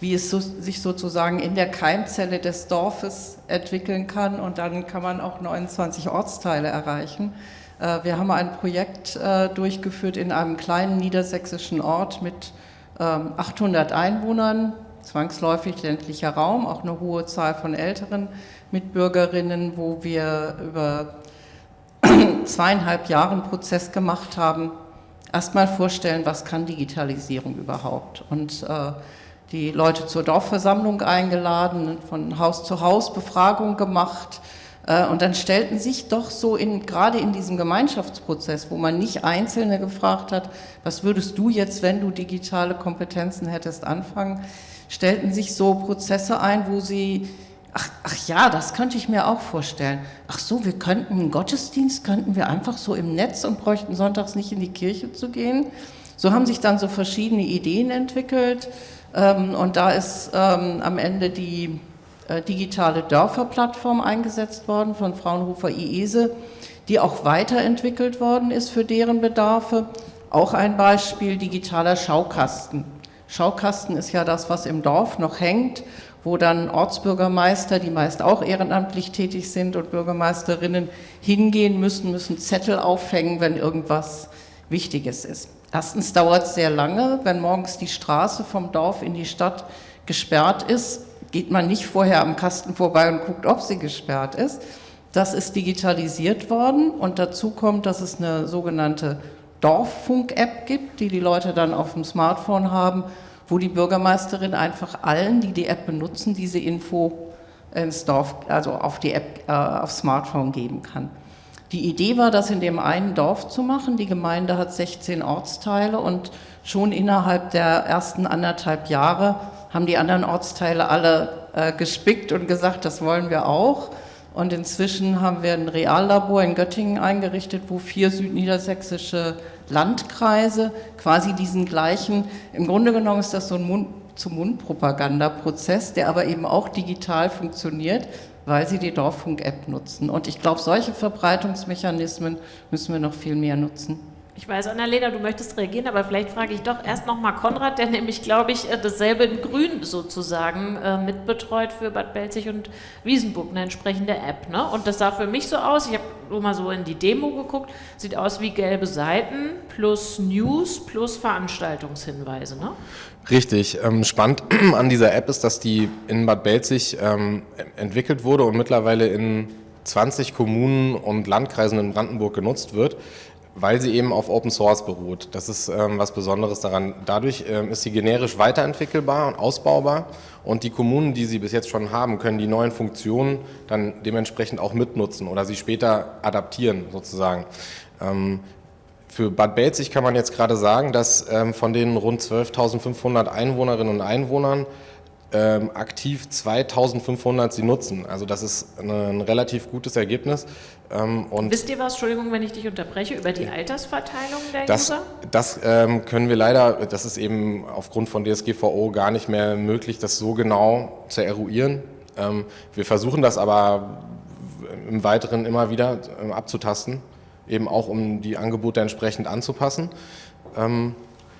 wie es so, sich sozusagen in der Keimzelle des Dorfes entwickeln kann. Und dann kann man auch 29 Ortsteile erreichen. Äh, wir haben ein Projekt äh, durchgeführt in einem kleinen niedersächsischen Ort mit 800 ähm, Einwohnern, zwangsläufig ländlicher Raum, auch eine hohe Zahl von älteren Mitbürgerinnen, wo wir über zweieinhalb Jahre einen Prozess gemacht haben, erstmal vorstellen, was kann Digitalisierung überhaupt? Und äh, die Leute zur Dorfversammlung eingeladen, von Haus zu Haus Befragung gemacht. Äh, und dann stellten sich doch so in, gerade in diesem Gemeinschaftsprozess, wo man nicht Einzelne gefragt hat, was würdest du jetzt, wenn du digitale Kompetenzen hättest, anfangen, stellten sich so Prozesse ein, wo sie, ach, ach ja, das könnte ich mir auch vorstellen. Ach so, wir könnten einen Gottesdienst, könnten wir einfach so im Netz und bräuchten sonntags nicht in die Kirche zu gehen. So haben sich dann so verschiedene Ideen entwickelt. Ähm, und da ist ähm, am Ende die äh, digitale Dörferplattform eingesetzt worden von Fraunhofer IESE, die auch weiterentwickelt worden ist für deren Bedarfe. Auch ein Beispiel digitaler Schaukasten. Schaukasten ist ja das, was im Dorf noch hängt, wo dann Ortsbürgermeister, die meist auch ehrenamtlich tätig sind und Bürgermeisterinnen hingehen müssen, müssen Zettel aufhängen, wenn irgendwas Wichtiges ist. Erstens dauert es sehr lange, wenn morgens die Straße vom Dorf in die Stadt gesperrt ist, geht man nicht vorher am Kasten vorbei und guckt, ob sie gesperrt ist. Das ist digitalisiert worden und dazu kommt, dass es eine sogenannte Dorffunk-App gibt, die die Leute dann auf dem Smartphone haben, wo die Bürgermeisterin einfach allen, die die App benutzen, diese Info ins Dorf, also auf die App, äh, aufs Smartphone geben kann. Die Idee war, das in dem einen Dorf zu machen. Die Gemeinde hat 16 Ortsteile und schon innerhalb der ersten anderthalb Jahre haben die anderen Ortsteile alle äh, gespickt und gesagt, das wollen wir auch. Und inzwischen haben wir ein Reallabor in Göttingen eingerichtet, wo vier südniedersächsische Landkreise quasi diesen gleichen, im Grunde genommen ist das so ein Mund-zu-Mund-Propaganda-Prozess, der aber eben auch digital funktioniert, weil sie die Dorffunk-App nutzen. Und ich glaube, solche Verbreitungsmechanismen müssen wir noch viel mehr nutzen. Ich weiß, Annalena, du möchtest reagieren, aber vielleicht frage ich doch erst nochmal Konrad, der nämlich, glaube ich, äh, dasselbe in Grün sozusagen äh, mitbetreut für Bad Belzig und Wiesenburg, eine entsprechende App. Ne? Und das sah für mich so aus, ich habe nur mal so in die Demo geguckt, sieht aus wie gelbe Seiten plus News plus Veranstaltungshinweise. Ne? Richtig. Ähm, spannend an dieser App ist, dass die in Bad Belzig ähm, entwickelt wurde und mittlerweile in 20 Kommunen und Landkreisen in Brandenburg genutzt wird, weil sie eben auf Open Source beruht. Das ist ähm, was Besonderes daran. Dadurch ähm, ist sie generisch weiterentwickelbar und ausbaubar und die Kommunen, die sie bis jetzt schon haben, können die neuen Funktionen dann dementsprechend auch mitnutzen oder sie später adaptieren sozusagen. Für Bad Belzig kann man jetzt gerade sagen, dass ähm, von den rund 12.500 Einwohnerinnen und Einwohnern ähm, aktiv 2.500 sie nutzen. Also das ist eine, ein relativ gutes Ergebnis. Ähm, und Wisst ihr was, Entschuldigung, wenn ich dich unterbreche, über die Altersverteilung der das, User? Das ähm, können wir leider, das ist eben aufgrund von DSGVO gar nicht mehr möglich, das so genau zu eruieren. Ähm, wir versuchen das aber im Weiteren immer wieder ähm, abzutasten eben auch um die Angebote entsprechend anzupassen. Ähm,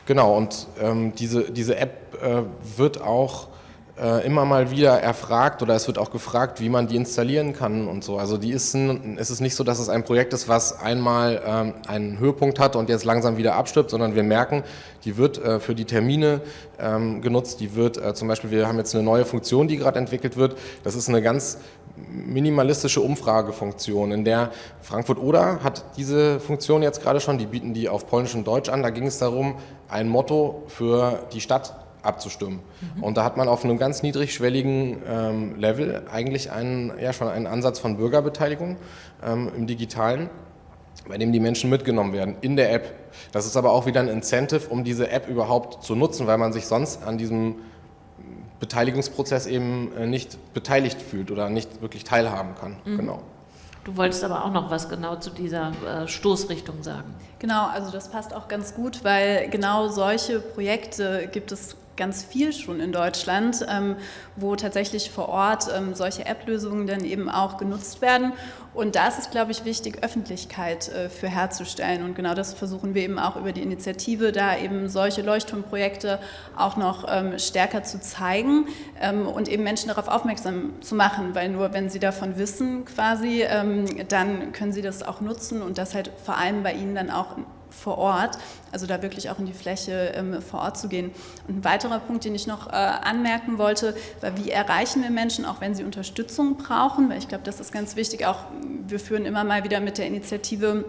genau, und ähm, diese, diese App äh, wird auch äh, immer mal wieder erfragt oder es wird auch gefragt, wie man die installieren kann und so. Also die ist ein, es ist nicht so, dass es ein Projekt ist, was einmal ähm, einen Höhepunkt hat und jetzt langsam wieder abstirbt, sondern wir merken, die wird äh, für die Termine ähm, genutzt, die wird äh, zum Beispiel, wir haben jetzt eine neue Funktion, die gerade entwickelt wird, das ist eine ganz minimalistische Umfragefunktion, in der Frankfurt-Oder hat diese Funktion jetzt gerade schon, die bieten die auf Polnisch und Deutsch an, da ging es darum, ein Motto für die Stadt abzustimmen. Mhm. Und da hat man auf einem ganz niedrigschwelligen ähm, Level eigentlich einen, ja, schon einen Ansatz von Bürgerbeteiligung ähm, im Digitalen, bei dem die Menschen mitgenommen werden in der App. Das ist aber auch wieder ein Incentive, um diese App überhaupt zu nutzen, weil man sich sonst an diesem Beteiligungsprozess eben äh, nicht beteiligt fühlt oder nicht wirklich teilhaben kann. Mhm. Genau. Du wolltest aber auch noch was genau zu dieser äh, Stoßrichtung sagen. Genau, also das passt auch ganz gut, weil genau solche Projekte gibt es ganz viel schon in Deutschland, ähm, wo tatsächlich vor Ort ähm, solche App-Lösungen dann eben auch genutzt werden. Und da ist es, glaube ich, wichtig, Öffentlichkeit äh, für herzustellen. Und genau das versuchen wir eben auch über die Initiative, da eben solche Leuchtturmprojekte auch noch ähm, stärker zu zeigen ähm, und eben Menschen darauf aufmerksam zu machen, weil nur wenn sie davon wissen quasi, ähm, dann können sie das auch nutzen und das halt vor allem bei ihnen dann auch vor Ort, also da wirklich auch in die Fläche ähm, vor Ort zu gehen. Und ein weiterer Punkt, den ich noch äh, anmerken wollte, war, wie erreichen wir Menschen, auch wenn sie Unterstützung brauchen, weil ich glaube, das ist ganz wichtig, auch wir führen immer mal wieder mit der Initiative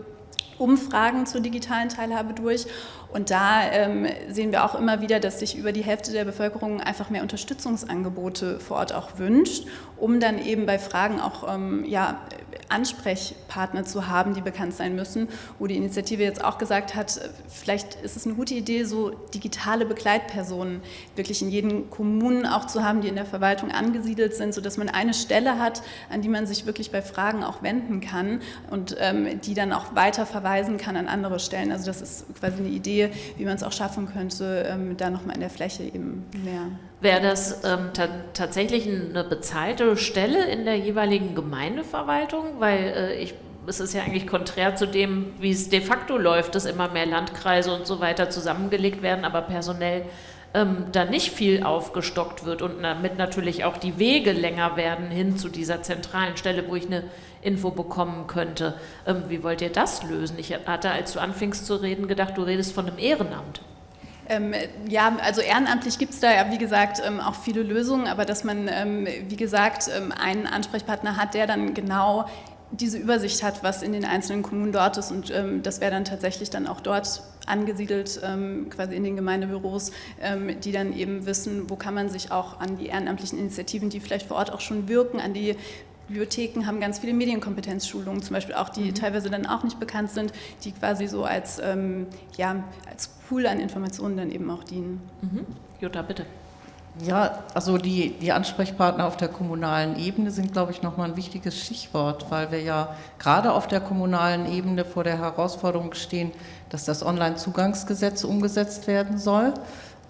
Umfragen zur digitalen Teilhabe durch. Und da ähm, sehen wir auch immer wieder, dass sich über die Hälfte der Bevölkerung einfach mehr Unterstützungsangebote vor Ort auch wünscht, um dann eben bei Fragen auch ähm, ja, Ansprechpartner zu haben, die bekannt sein müssen, wo die Initiative jetzt auch gesagt hat, vielleicht ist es eine gute Idee, so digitale Begleitpersonen wirklich in jeden Kommunen auch zu haben, die in der Verwaltung angesiedelt sind, sodass man eine Stelle hat, an die man sich wirklich bei Fragen auch wenden kann und ähm, die dann auch weiter verweisen kann an andere Stellen. Also das ist quasi eine Idee, wie man es auch schaffen könnte, ähm, da nochmal in der Fläche eben mehr Wäre das ähm, tatsächlich eine bezahlte Stelle in der jeweiligen Gemeindeverwaltung? Weil äh, ich, es ist ja eigentlich konträr zu dem, wie es de facto läuft, dass immer mehr Landkreise und so weiter zusammengelegt werden, aber personell ähm, da nicht viel aufgestockt wird und damit natürlich auch die Wege länger werden hin zu dieser zentralen Stelle, wo ich eine Info bekommen könnte. Ähm, wie wollt ihr das lösen? Ich hatte, als du anfingst zu reden, gedacht, du redest von einem Ehrenamt. Ähm, ja, also ehrenamtlich gibt es da ja, wie gesagt, ähm, auch viele Lösungen, aber dass man, ähm, wie gesagt, ähm, einen Ansprechpartner hat, der dann genau diese Übersicht hat, was in den einzelnen Kommunen dort ist und ähm, das wäre dann tatsächlich dann auch dort angesiedelt, ähm, quasi in den Gemeindebüros, die dann eben wissen, wo kann man sich auch an die ehrenamtlichen Initiativen, die vielleicht vor Ort auch schon wirken, an die Bibliotheken haben ganz viele Medienkompetenzschulungen, zum Beispiel auch, die mhm. teilweise dann auch nicht bekannt sind, die quasi so als, ähm, ja, als Pool an Informationen dann eben auch dienen. Mhm. Jutta, bitte. Ja, also die, die Ansprechpartner auf der kommunalen Ebene sind, glaube ich, nochmal ein wichtiges Stichwort, weil wir ja gerade auf der kommunalen Ebene vor der Herausforderung stehen, dass das Onlinezugangsgesetz umgesetzt werden soll.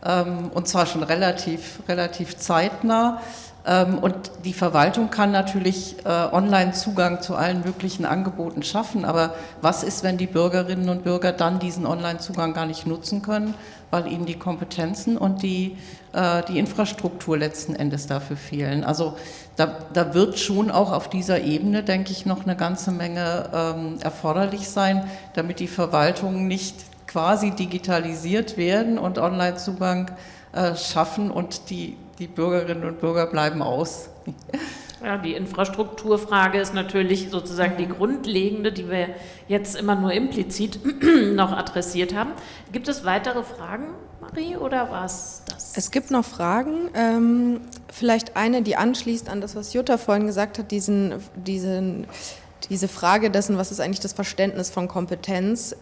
Ähm, und zwar schon relativ, relativ zeitnah. Ähm, und die Verwaltung kann natürlich äh, Online-Zugang zu allen möglichen Angeboten schaffen, aber was ist, wenn die Bürgerinnen und Bürger dann diesen Online-Zugang gar nicht nutzen können, weil ihnen die Kompetenzen und die, äh, die Infrastruktur letzten Endes dafür fehlen? Also da, da wird schon auch auf dieser Ebene, denke ich, noch eine ganze Menge ähm, erforderlich sein, damit die Verwaltungen nicht quasi digitalisiert werden und Online-Zugang äh, schaffen und die die Bürgerinnen und Bürger bleiben aus. Ja, die Infrastrukturfrage ist natürlich sozusagen die grundlegende, die wir jetzt immer nur implizit noch adressiert haben. Gibt es weitere Fragen, Marie, oder war es das? Es gibt noch Fragen. Ähm, vielleicht eine, die anschließt an das, was Jutta vorhin gesagt hat, diesen, diesen, diese Frage dessen, was ist eigentlich das Verständnis von Kompetenz.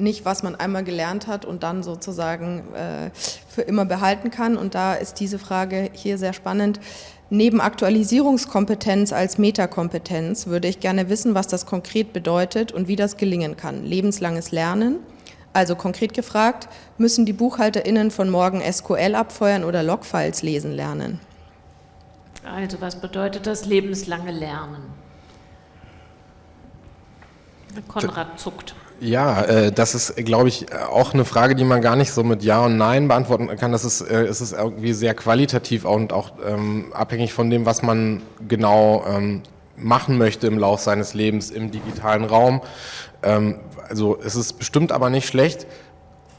Nicht, was man einmal gelernt hat und dann sozusagen äh, für immer behalten kann. Und da ist diese Frage hier sehr spannend. Neben Aktualisierungskompetenz als Metakompetenz würde ich gerne wissen, was das konkret bedeutet und wie das gelingen kann. Lebenslanges Lernen. Also konkret gefragt, müssen die BuchhalterInnen von morgen SQL abfeuern oder Logfiles lesen lernen? Also was bedeutet das lebenslange Lernen? Konrad zuckt. Ja, äh, das ist, glaube ich, auch eine Frage, die man gar nicht so mit Ja und Nein beantworten kann. Das ist, äh, es ist irgendwie sehr qualitativ und auch ähm, abhängig von dem, was man genau ähm, machen möchte im Lauf seines Lebens im digitalen Raum. Ähm, also es ist bestimmt aber nicht schlecht,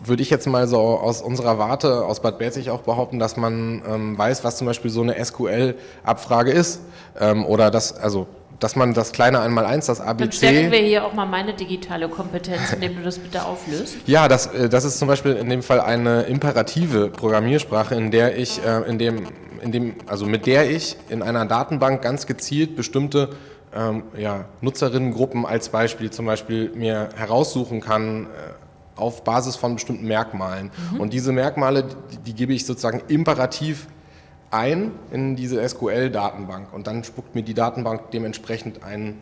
würde ich jetzt mal so aus unserer Warte, aus Bad Belzig auch behaupten, dass man ähm, weiß, was zum Beispiel so eine SQL-Abfrage ist. Ähm, oder das, also dass man das kleine Einmaleins, das ABC... Dann stärken wir hier auch mal meine digitale Kompetenz, indem du das bitte auflöst. Ja, das, äh, das ist zum Beispiel in dem Fall eine imperative Programmiersprache, in der ich, äh, in dem, in dem, also mit der ich in einer Datenbank ganz gezielt bestimmte ähm, ja, Nutzerinnengruppen als Beispiel zum Beispiel mir heraussuchen kann, äh, auf Basis von bestimmten Merkmalen. Mhm. Und diese Merkmale, die, die gebe ich sozusagen imperativ ein in diese SQL-Datenbank und dann spuckt mir die Datenbank dementsprechend ein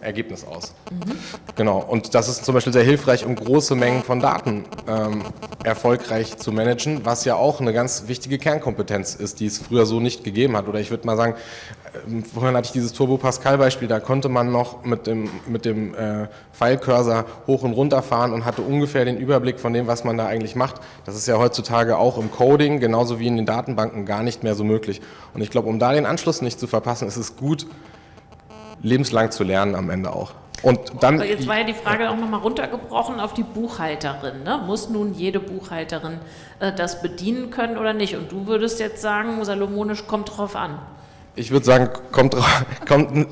Ergebnis aus. Mhm. Genau, und das ist zum Beispiel sehr hilfreich, um große Mengen von Daten ähm, erfolgreich zu managen, was ja auch eine ganz wichtige Kernkompetenz ist, die es früher so nicht gegeben hat. Oder ich würde mal sagen, äh, vorhin hatte ich dieses Turbo-Pascal-Beispiel, da konnte man noch mit dem, mit dem äh, File-Cursor hoch und runter fahren und hatte ungefähr den Überblick von dem, was man da eigentlich macht. Das ist ja heutzutage auch im Coding, genauso wie in den Datenbanken, gar nicht mehr so möglich. Und ich glaube, um da den Anschluss nicht zu verpassen, ist es gut, lebenslang zu lernen am Ende auch. Und dann, jetzt war ja die Frage auch nochmal runtergebrochen auf die Buchhalterin. Ne? Muss nun jede Buchhalterin äh, das bedienen können oder nicht? Und du würdest jetzt sagen, salomonisch kommt drauf an. Ich würde sagen, kommt, kommt,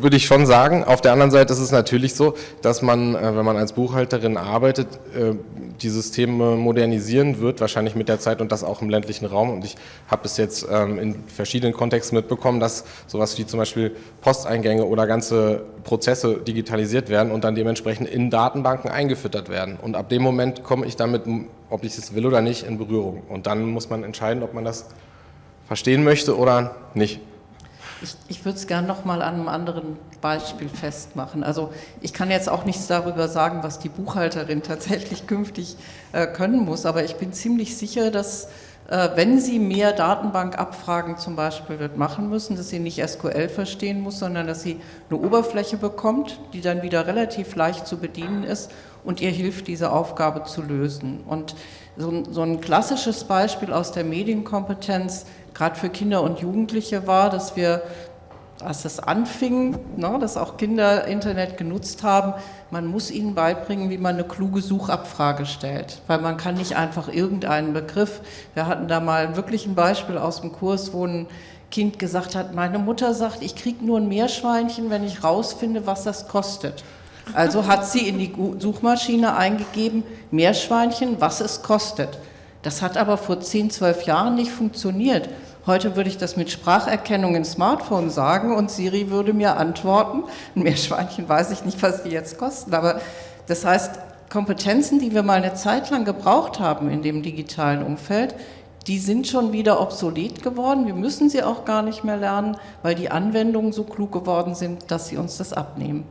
würde ich schon sagen. Auf der anderen Seite ist es natürlich so, dass man, äh, wenn man als Buchhalterin arbeitet, äh, die Systeme modernisieren wird, wahrscheinlich mit der Zeit und das auch im ländlichen Raum. Und ich habe es jetzt ähm, in verschiedenen Kontexten mitbekommen, dass sowas wie zum Beispiel Posteingänge oder ganze Prozesse digitalisiert werden und dann dementsprechend in Datenbanken eingefüttert werden. Und ab dem Moment komme ich damit, ob ich es will oder nicht, in Berührung. Und dann muss man entscheiden, ob man das verstehen möchte oder nicht. Ich, ich würde es gerne noch mal an einem anderen Beispiel festmachen. Also ich kann jetzt auch nichts darüber sagen, was die Buchhalterin tatsächlich künftig äh, können muss, aber ich bin ziemlich sicher, dass äh, wenn sie mehr Datenbankabfragen zum Beispiel wird machen müssen, dass sie nicht SQL verstehen muss, sondern dass sie eine Oberfläche bekommt, die dann wieder relativ leicht zu bedienen ist und ihr hilft, diese Aufgabe zu lösen. Und so, so ein klassisches Beispiel aus der Medienkompetenz gerade für Kinder und Jugendliche war, dass wir, als es anfing, ne, dass auch Kinder Internet genutzt haben, man muss ihnen beibringen, wie man eine kluge Suchabfrage stellt, weil man kann nicht einfach irgendeinen Begriff, wir hatten da mal wirklich ein Beispiel aus dem Kurs, wo ein Kind gesagt hat, meine Mutter sagt, ich kriege nur ein Meerschweinchen, wenn ich rausfinde, was das kostet. Also hat sie in die Suchmaschine eingegeben, Meerschweinchen, was es kostet. Das hat aber vor 10, 12 Jahren nicht funktioniert. Heute würde ich das mit Spracherkennung im Smartphone sagen und Siri würde mir antworten. Ein Meerschweinchen weiß ich nicht, was die jetzt kosten. Aber das heißt, Kompetenzen, die wir mal eine Zeit lang gebraucht haben in dem digitalen Umfeld, die sind schon wieder obsolet geworden. Wir müssen sie auch gar nicht mehr lernen, weil die Anwendungen so klug geworden sind, dass sie uns das abnehmen.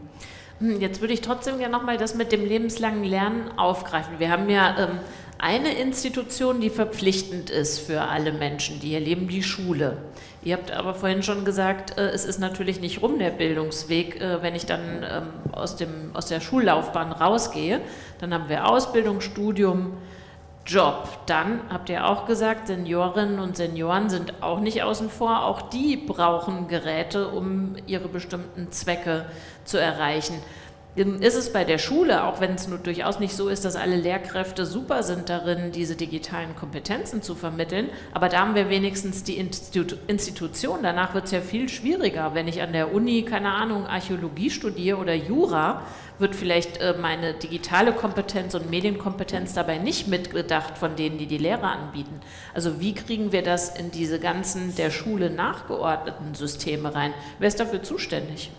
Hm, jetzt würde ich trotzdem gerne nochmal das mit dem lebenslangen Lernen aufgreifen. Wir haben ja ähm, eine Institution, die verpflichtend ist für alle Menschen, die hier leben, die Schule. Ihr habt aber vorhin schon gesagt, äh, es ist natürlich nicht rum der Bildungsweg, äh, wenn ich dann ähm, aus, dem, aus der Schullaufbahn rausgehe. Dann haben wir Ausbildung, Studium, Job. Dann habt ihr auch gesagt, Seniorinnen und Senioren sind auch nicht außen vor. Auch die brauchen Geräte, um ihre bestimmten Zwecke zu erreichen ist es bei der Schule, auch wenn es nur durchaus nicht so ist, dass alle Lehrkräfte super sind darin, diese digitalen Kompetenzen zu vermitteln, aber da haben wir wenigstens die Institu Institution. Danach wird es ja viel schwieriger. Wenn ich an der Uni, keine Ahnung, Archäologie studiere oder Jura, wird vielleicht äh, meine digitale Kompetenz und Medienkompetenz dabei nicht mitgedacht von denen, die die Lehre anbieten. Also wie kriegen wir das in diese ganzen der Schule nachgeordneten Systeme rein? Wer ist dafür zuständig?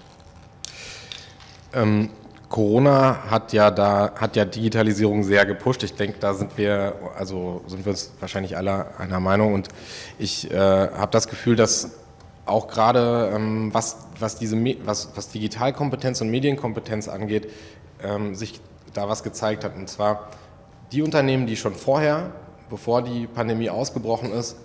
Ähm, Corona hat ja da hat ja Digitalisierung sehr gepusht. Ich denke, da sind wir also sind wir uns wahrscheinlich alle einer Meinung und ich äh, habe das Gefühl, dass auch gerade ähm, was was diese was was Digitalkompetenz und Medienkompetenz angeht, ähm, sich da was gezeigt hat und zwar die Unternehmen, die schon vorher, bevor die Pandemie ausgebrochen ist,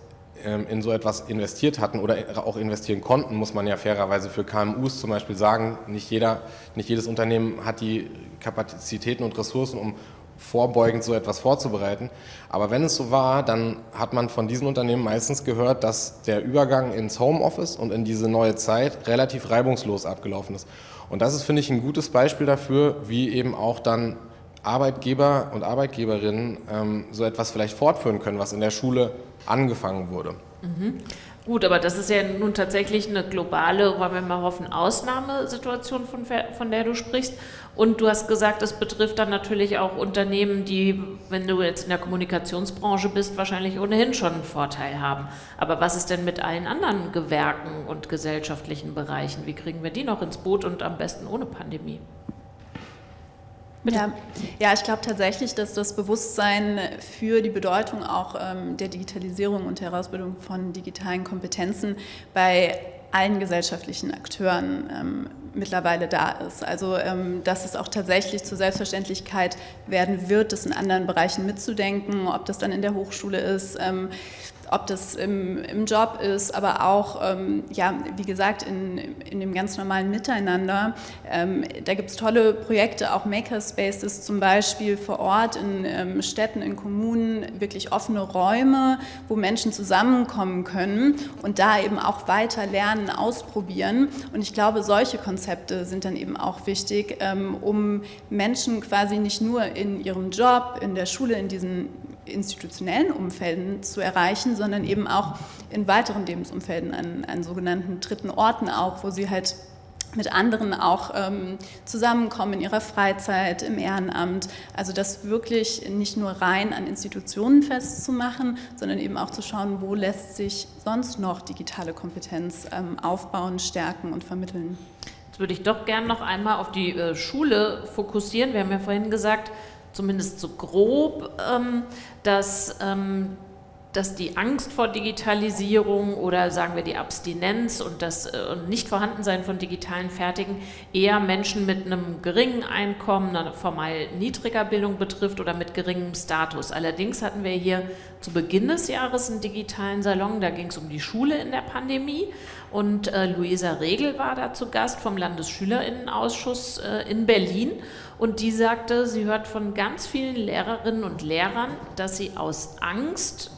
in so etwas investiert hatten oder auch investieren konnten, muss man ja fairerweise für KMUs zum Beispiel sagen. Nicht, jeder, nicht jedes Unternehmen hat die Kapazitäten und Ressourcen, um vorbeugend so etwas vorzubereiten. Aber wenn es so war, dann hat man von diesen Unternehmen meistens gehört, dass der Übergang ins Homeoffice und in diese neue Zeit relativ reibungslos abgelaufen ist. Und das ist, finde ich, ein gutes Beispiel dafür, wie eben auch dann Arbeitgeber und Arbeitgeberinnen ähm, so etwas vielleicht fortführen können, was in der Schule angefangen wurde. Mhm. Gut, aber das ist ja nun tatsächlich eine globale, wollen wir mal hoffen, Ausnahmesituation, von, von der du sprichst. Und du hast gesagt, es betrifft dann natürlich auch Unternehmen, die, wenn du jetzt in der Kommunikationsbranche bist, wahrscheinlich ohnehin schon einen Vorteil haben. Aber was ist denn mit allen anderen Gewerken und gesellschaftlichen Bereichen? Wie kriegen wir die noch ins Boot und am besten ohne Pandemie? Ja, ja, ich glaube tatsächlich, dass das Bewusstsein für die Bedeutung auch ähm, der Digitalisierung und Herausbildung von digitalen Kompetenzen bei allen gesellschaftlichen Akteuren ähm, mittlerweile da ist. Also ähm, dass es auch tatsächlich zur Selbstverständlichkeit werden wird, das in anderen Bereichen mitzudenken, ob das dann in der Hochschule ist. Ähm, ob das im, im Job ist, aber auch, ähm, ja, wie gesagt, in, in dem ganz normalen Miteinander. Ähm, da gibt es tolle Projekte, auch Makerspaces zum Beispiel vor Ort in ähm, Städten, in Kommunen, wirklich offene Räume, wo Menschen zusammenkommen können und da eben auch weiter lernen, ausprobieren. Und ich glaube, solche Konzepte sind dann eben auch wichtig, ähm, um Menschen quasi nicht nur in ihrem Job, in der Schule, in diesen institutionellen Umfelden zu erreichen, sondern eben auch in weiteren Lebensumfelden, an, an sogenannten dritten Orten auch, wo sie halt mit anderen auch ähm, zusammenkommen in ihrer Freizeit, im Ehrenamt. Also das wirklich nicht nur rein an Institutionen festzumachen, sondern eben auch zu schauen, wo lässt sich sonst noch digitale Kompetenz ähm, aufbauen, stärken und vermitteln. Jetzt würde ich doch gerne noch einmal auf die äh, Schule fokussieren. Wir haben ja vorhin gesagt, zumindest so grob, ähm, dass, ähm, dass die Angst vor Digitalisierung oder sagen wir die Abstinenz und das äh, Nichtvorhandensein von digitalen Fertigen eher Menschen mit einem geringen Einkommen, einer formal niedriger Bildung betrifft oder mit geringem Status. Allerdings hatten wir hier zu Beginn des Jahres einen digitalen Salon, da ging es um die Schule in der Pandemie und äh, Luisa Regel war da zu Gast vom Landesschülerinnenausschuss äh, in Berlin und die sagte, sie hört von ganz vielen Lehrerinnen und Lehrern, dass sie aus Angst,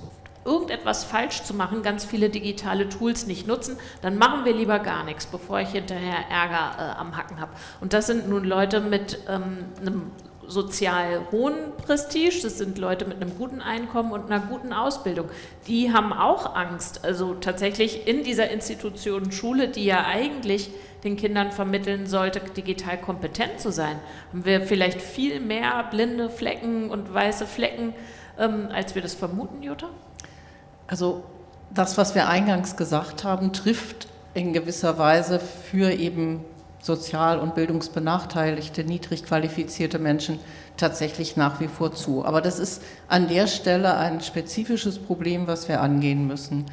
irgendetwas falsch zu machen, ganz viele digitale Tools nicht nutzen, dann machen wir lieber gar nichts, bevor ich hinterher Ärger äh, am Hacken habe. Und das sind nun Leute mit ähm, einem sozial hohen Prestige, das sind Leute mit einem guten Einkommen und einer guten Ausbildung. Die haben auch Angst, also tatsächlich in dieser Institution Schule, die ja eigentlich den Kindern vermitteln sollte, digital kompetent zu sein, haben wir vielleicht viel mehr blinde Flecken und weiße Flecken, ähm, als wir das vermuten, Jutta? Also das, was wir eingangs gesagt haben, trifft in gewisser Weise für eben sozial- und bildungsbenachteiligte, niedrig qualifizierte Menschen tatsächlich nach wie vor zu. Aber das ist an der Stelle ein spezifisches Problem, was wir angehen müssen.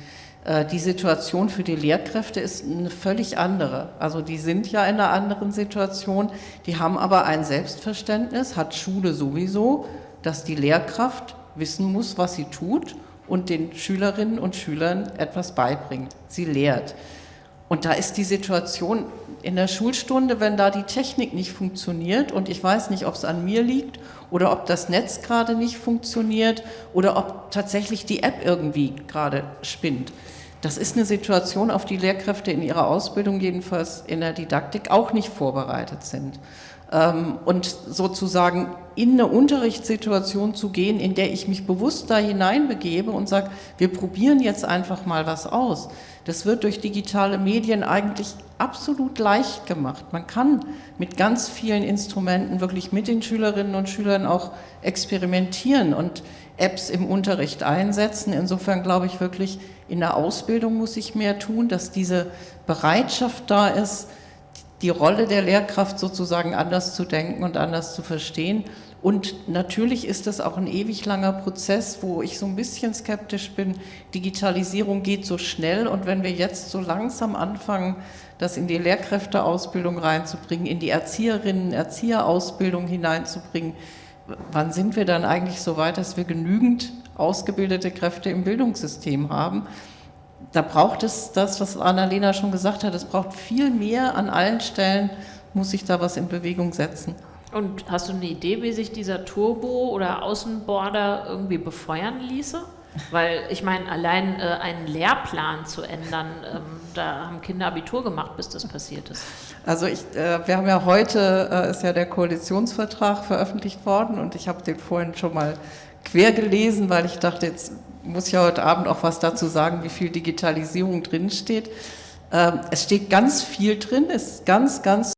Äh, die Situation für die Lehrkräfte ist eine völlig andere. Also die sind ja in einer anderen Situation, die haben aber ein Selbstverständnis, hat Schule sowieso, dass die Lehrkraft wissen muss, was sie tut und den Schülerinnen und Schülern etwas beibringt. Sie lehrt. Und da ist die Situation in der Schulstunde, wenn da die Technik nicht funktioniert und ich weiß nicht, ob es an mir liegt oder ob das Netz gerade nicht funktioniert oder ob tatsächlich die App irgendwie gerade spinnt. Das ist eine Situation, auf die Lehrkräfte in ihrer Ausbildung, jedenfalls in der Didaktik, auch nicht vorbereitet sind. Ähm, und sozusagen in eine Unterrichtssituation zu gehen, in der ich mich bewusst da hineinbegebe und sage, wir probieren jetzt einfach mal was aus. Das wird durch digitale Medien eigentlich absolut leicht gemacht. Man kann mit ganz vielen Instrumenten wirklich mit den Schülerinnen und Schülern auch experimentieren und Apps im Unterricht einsetzen. Insofern glaube ich wirklich, in der Ausbildung muss ich mehr tun, dass diese Bereitschaft da ist, die Rolle der Lehrkraft sozusagen anders zu denken und anders zu verstehen. Und natürlich ist das auch ein ewig langer Prozess, wo ich so ein bisschen skeptisch bin. Digitalisierung geht so schnell und wenn wir jetzt so langsam anfangen, das in die Lehrkräfteausbildung reinzubringen, in die Erzieherinnen, Erzieherausbildung hineinzubringen, wann sind wir dann eigentlich so weit, dass wir genügend ausgebildete Kräfte im Bildungssystem haben? Da braucht es das, was Annalena schon gesagt hat, es braucht viel mehr an allen Stellen, muss sich da was in Bewegung setzen. Und hast du eine Idee, wie sich dieser Turbo oder Außenborder irgendwie befeuern ließe? Weil ich meine, allein äh, einen Lehrplan zu ändern, ähm, da haben Kinder Abitur gemacht, bis das passiert ist. Also ich, äh, wir haben ja heute, äh, ist ja der Koalitionsvertrag veröffentlicht worden und ich habe den vorhin schon mal quer gelesen, weil ich dachte, jetzt muss ja heute Abend auch was dazu sagen, wie viel Digitalisierung drinsteht. Ähm, es steht ganz viel drin, ist ganz, ganz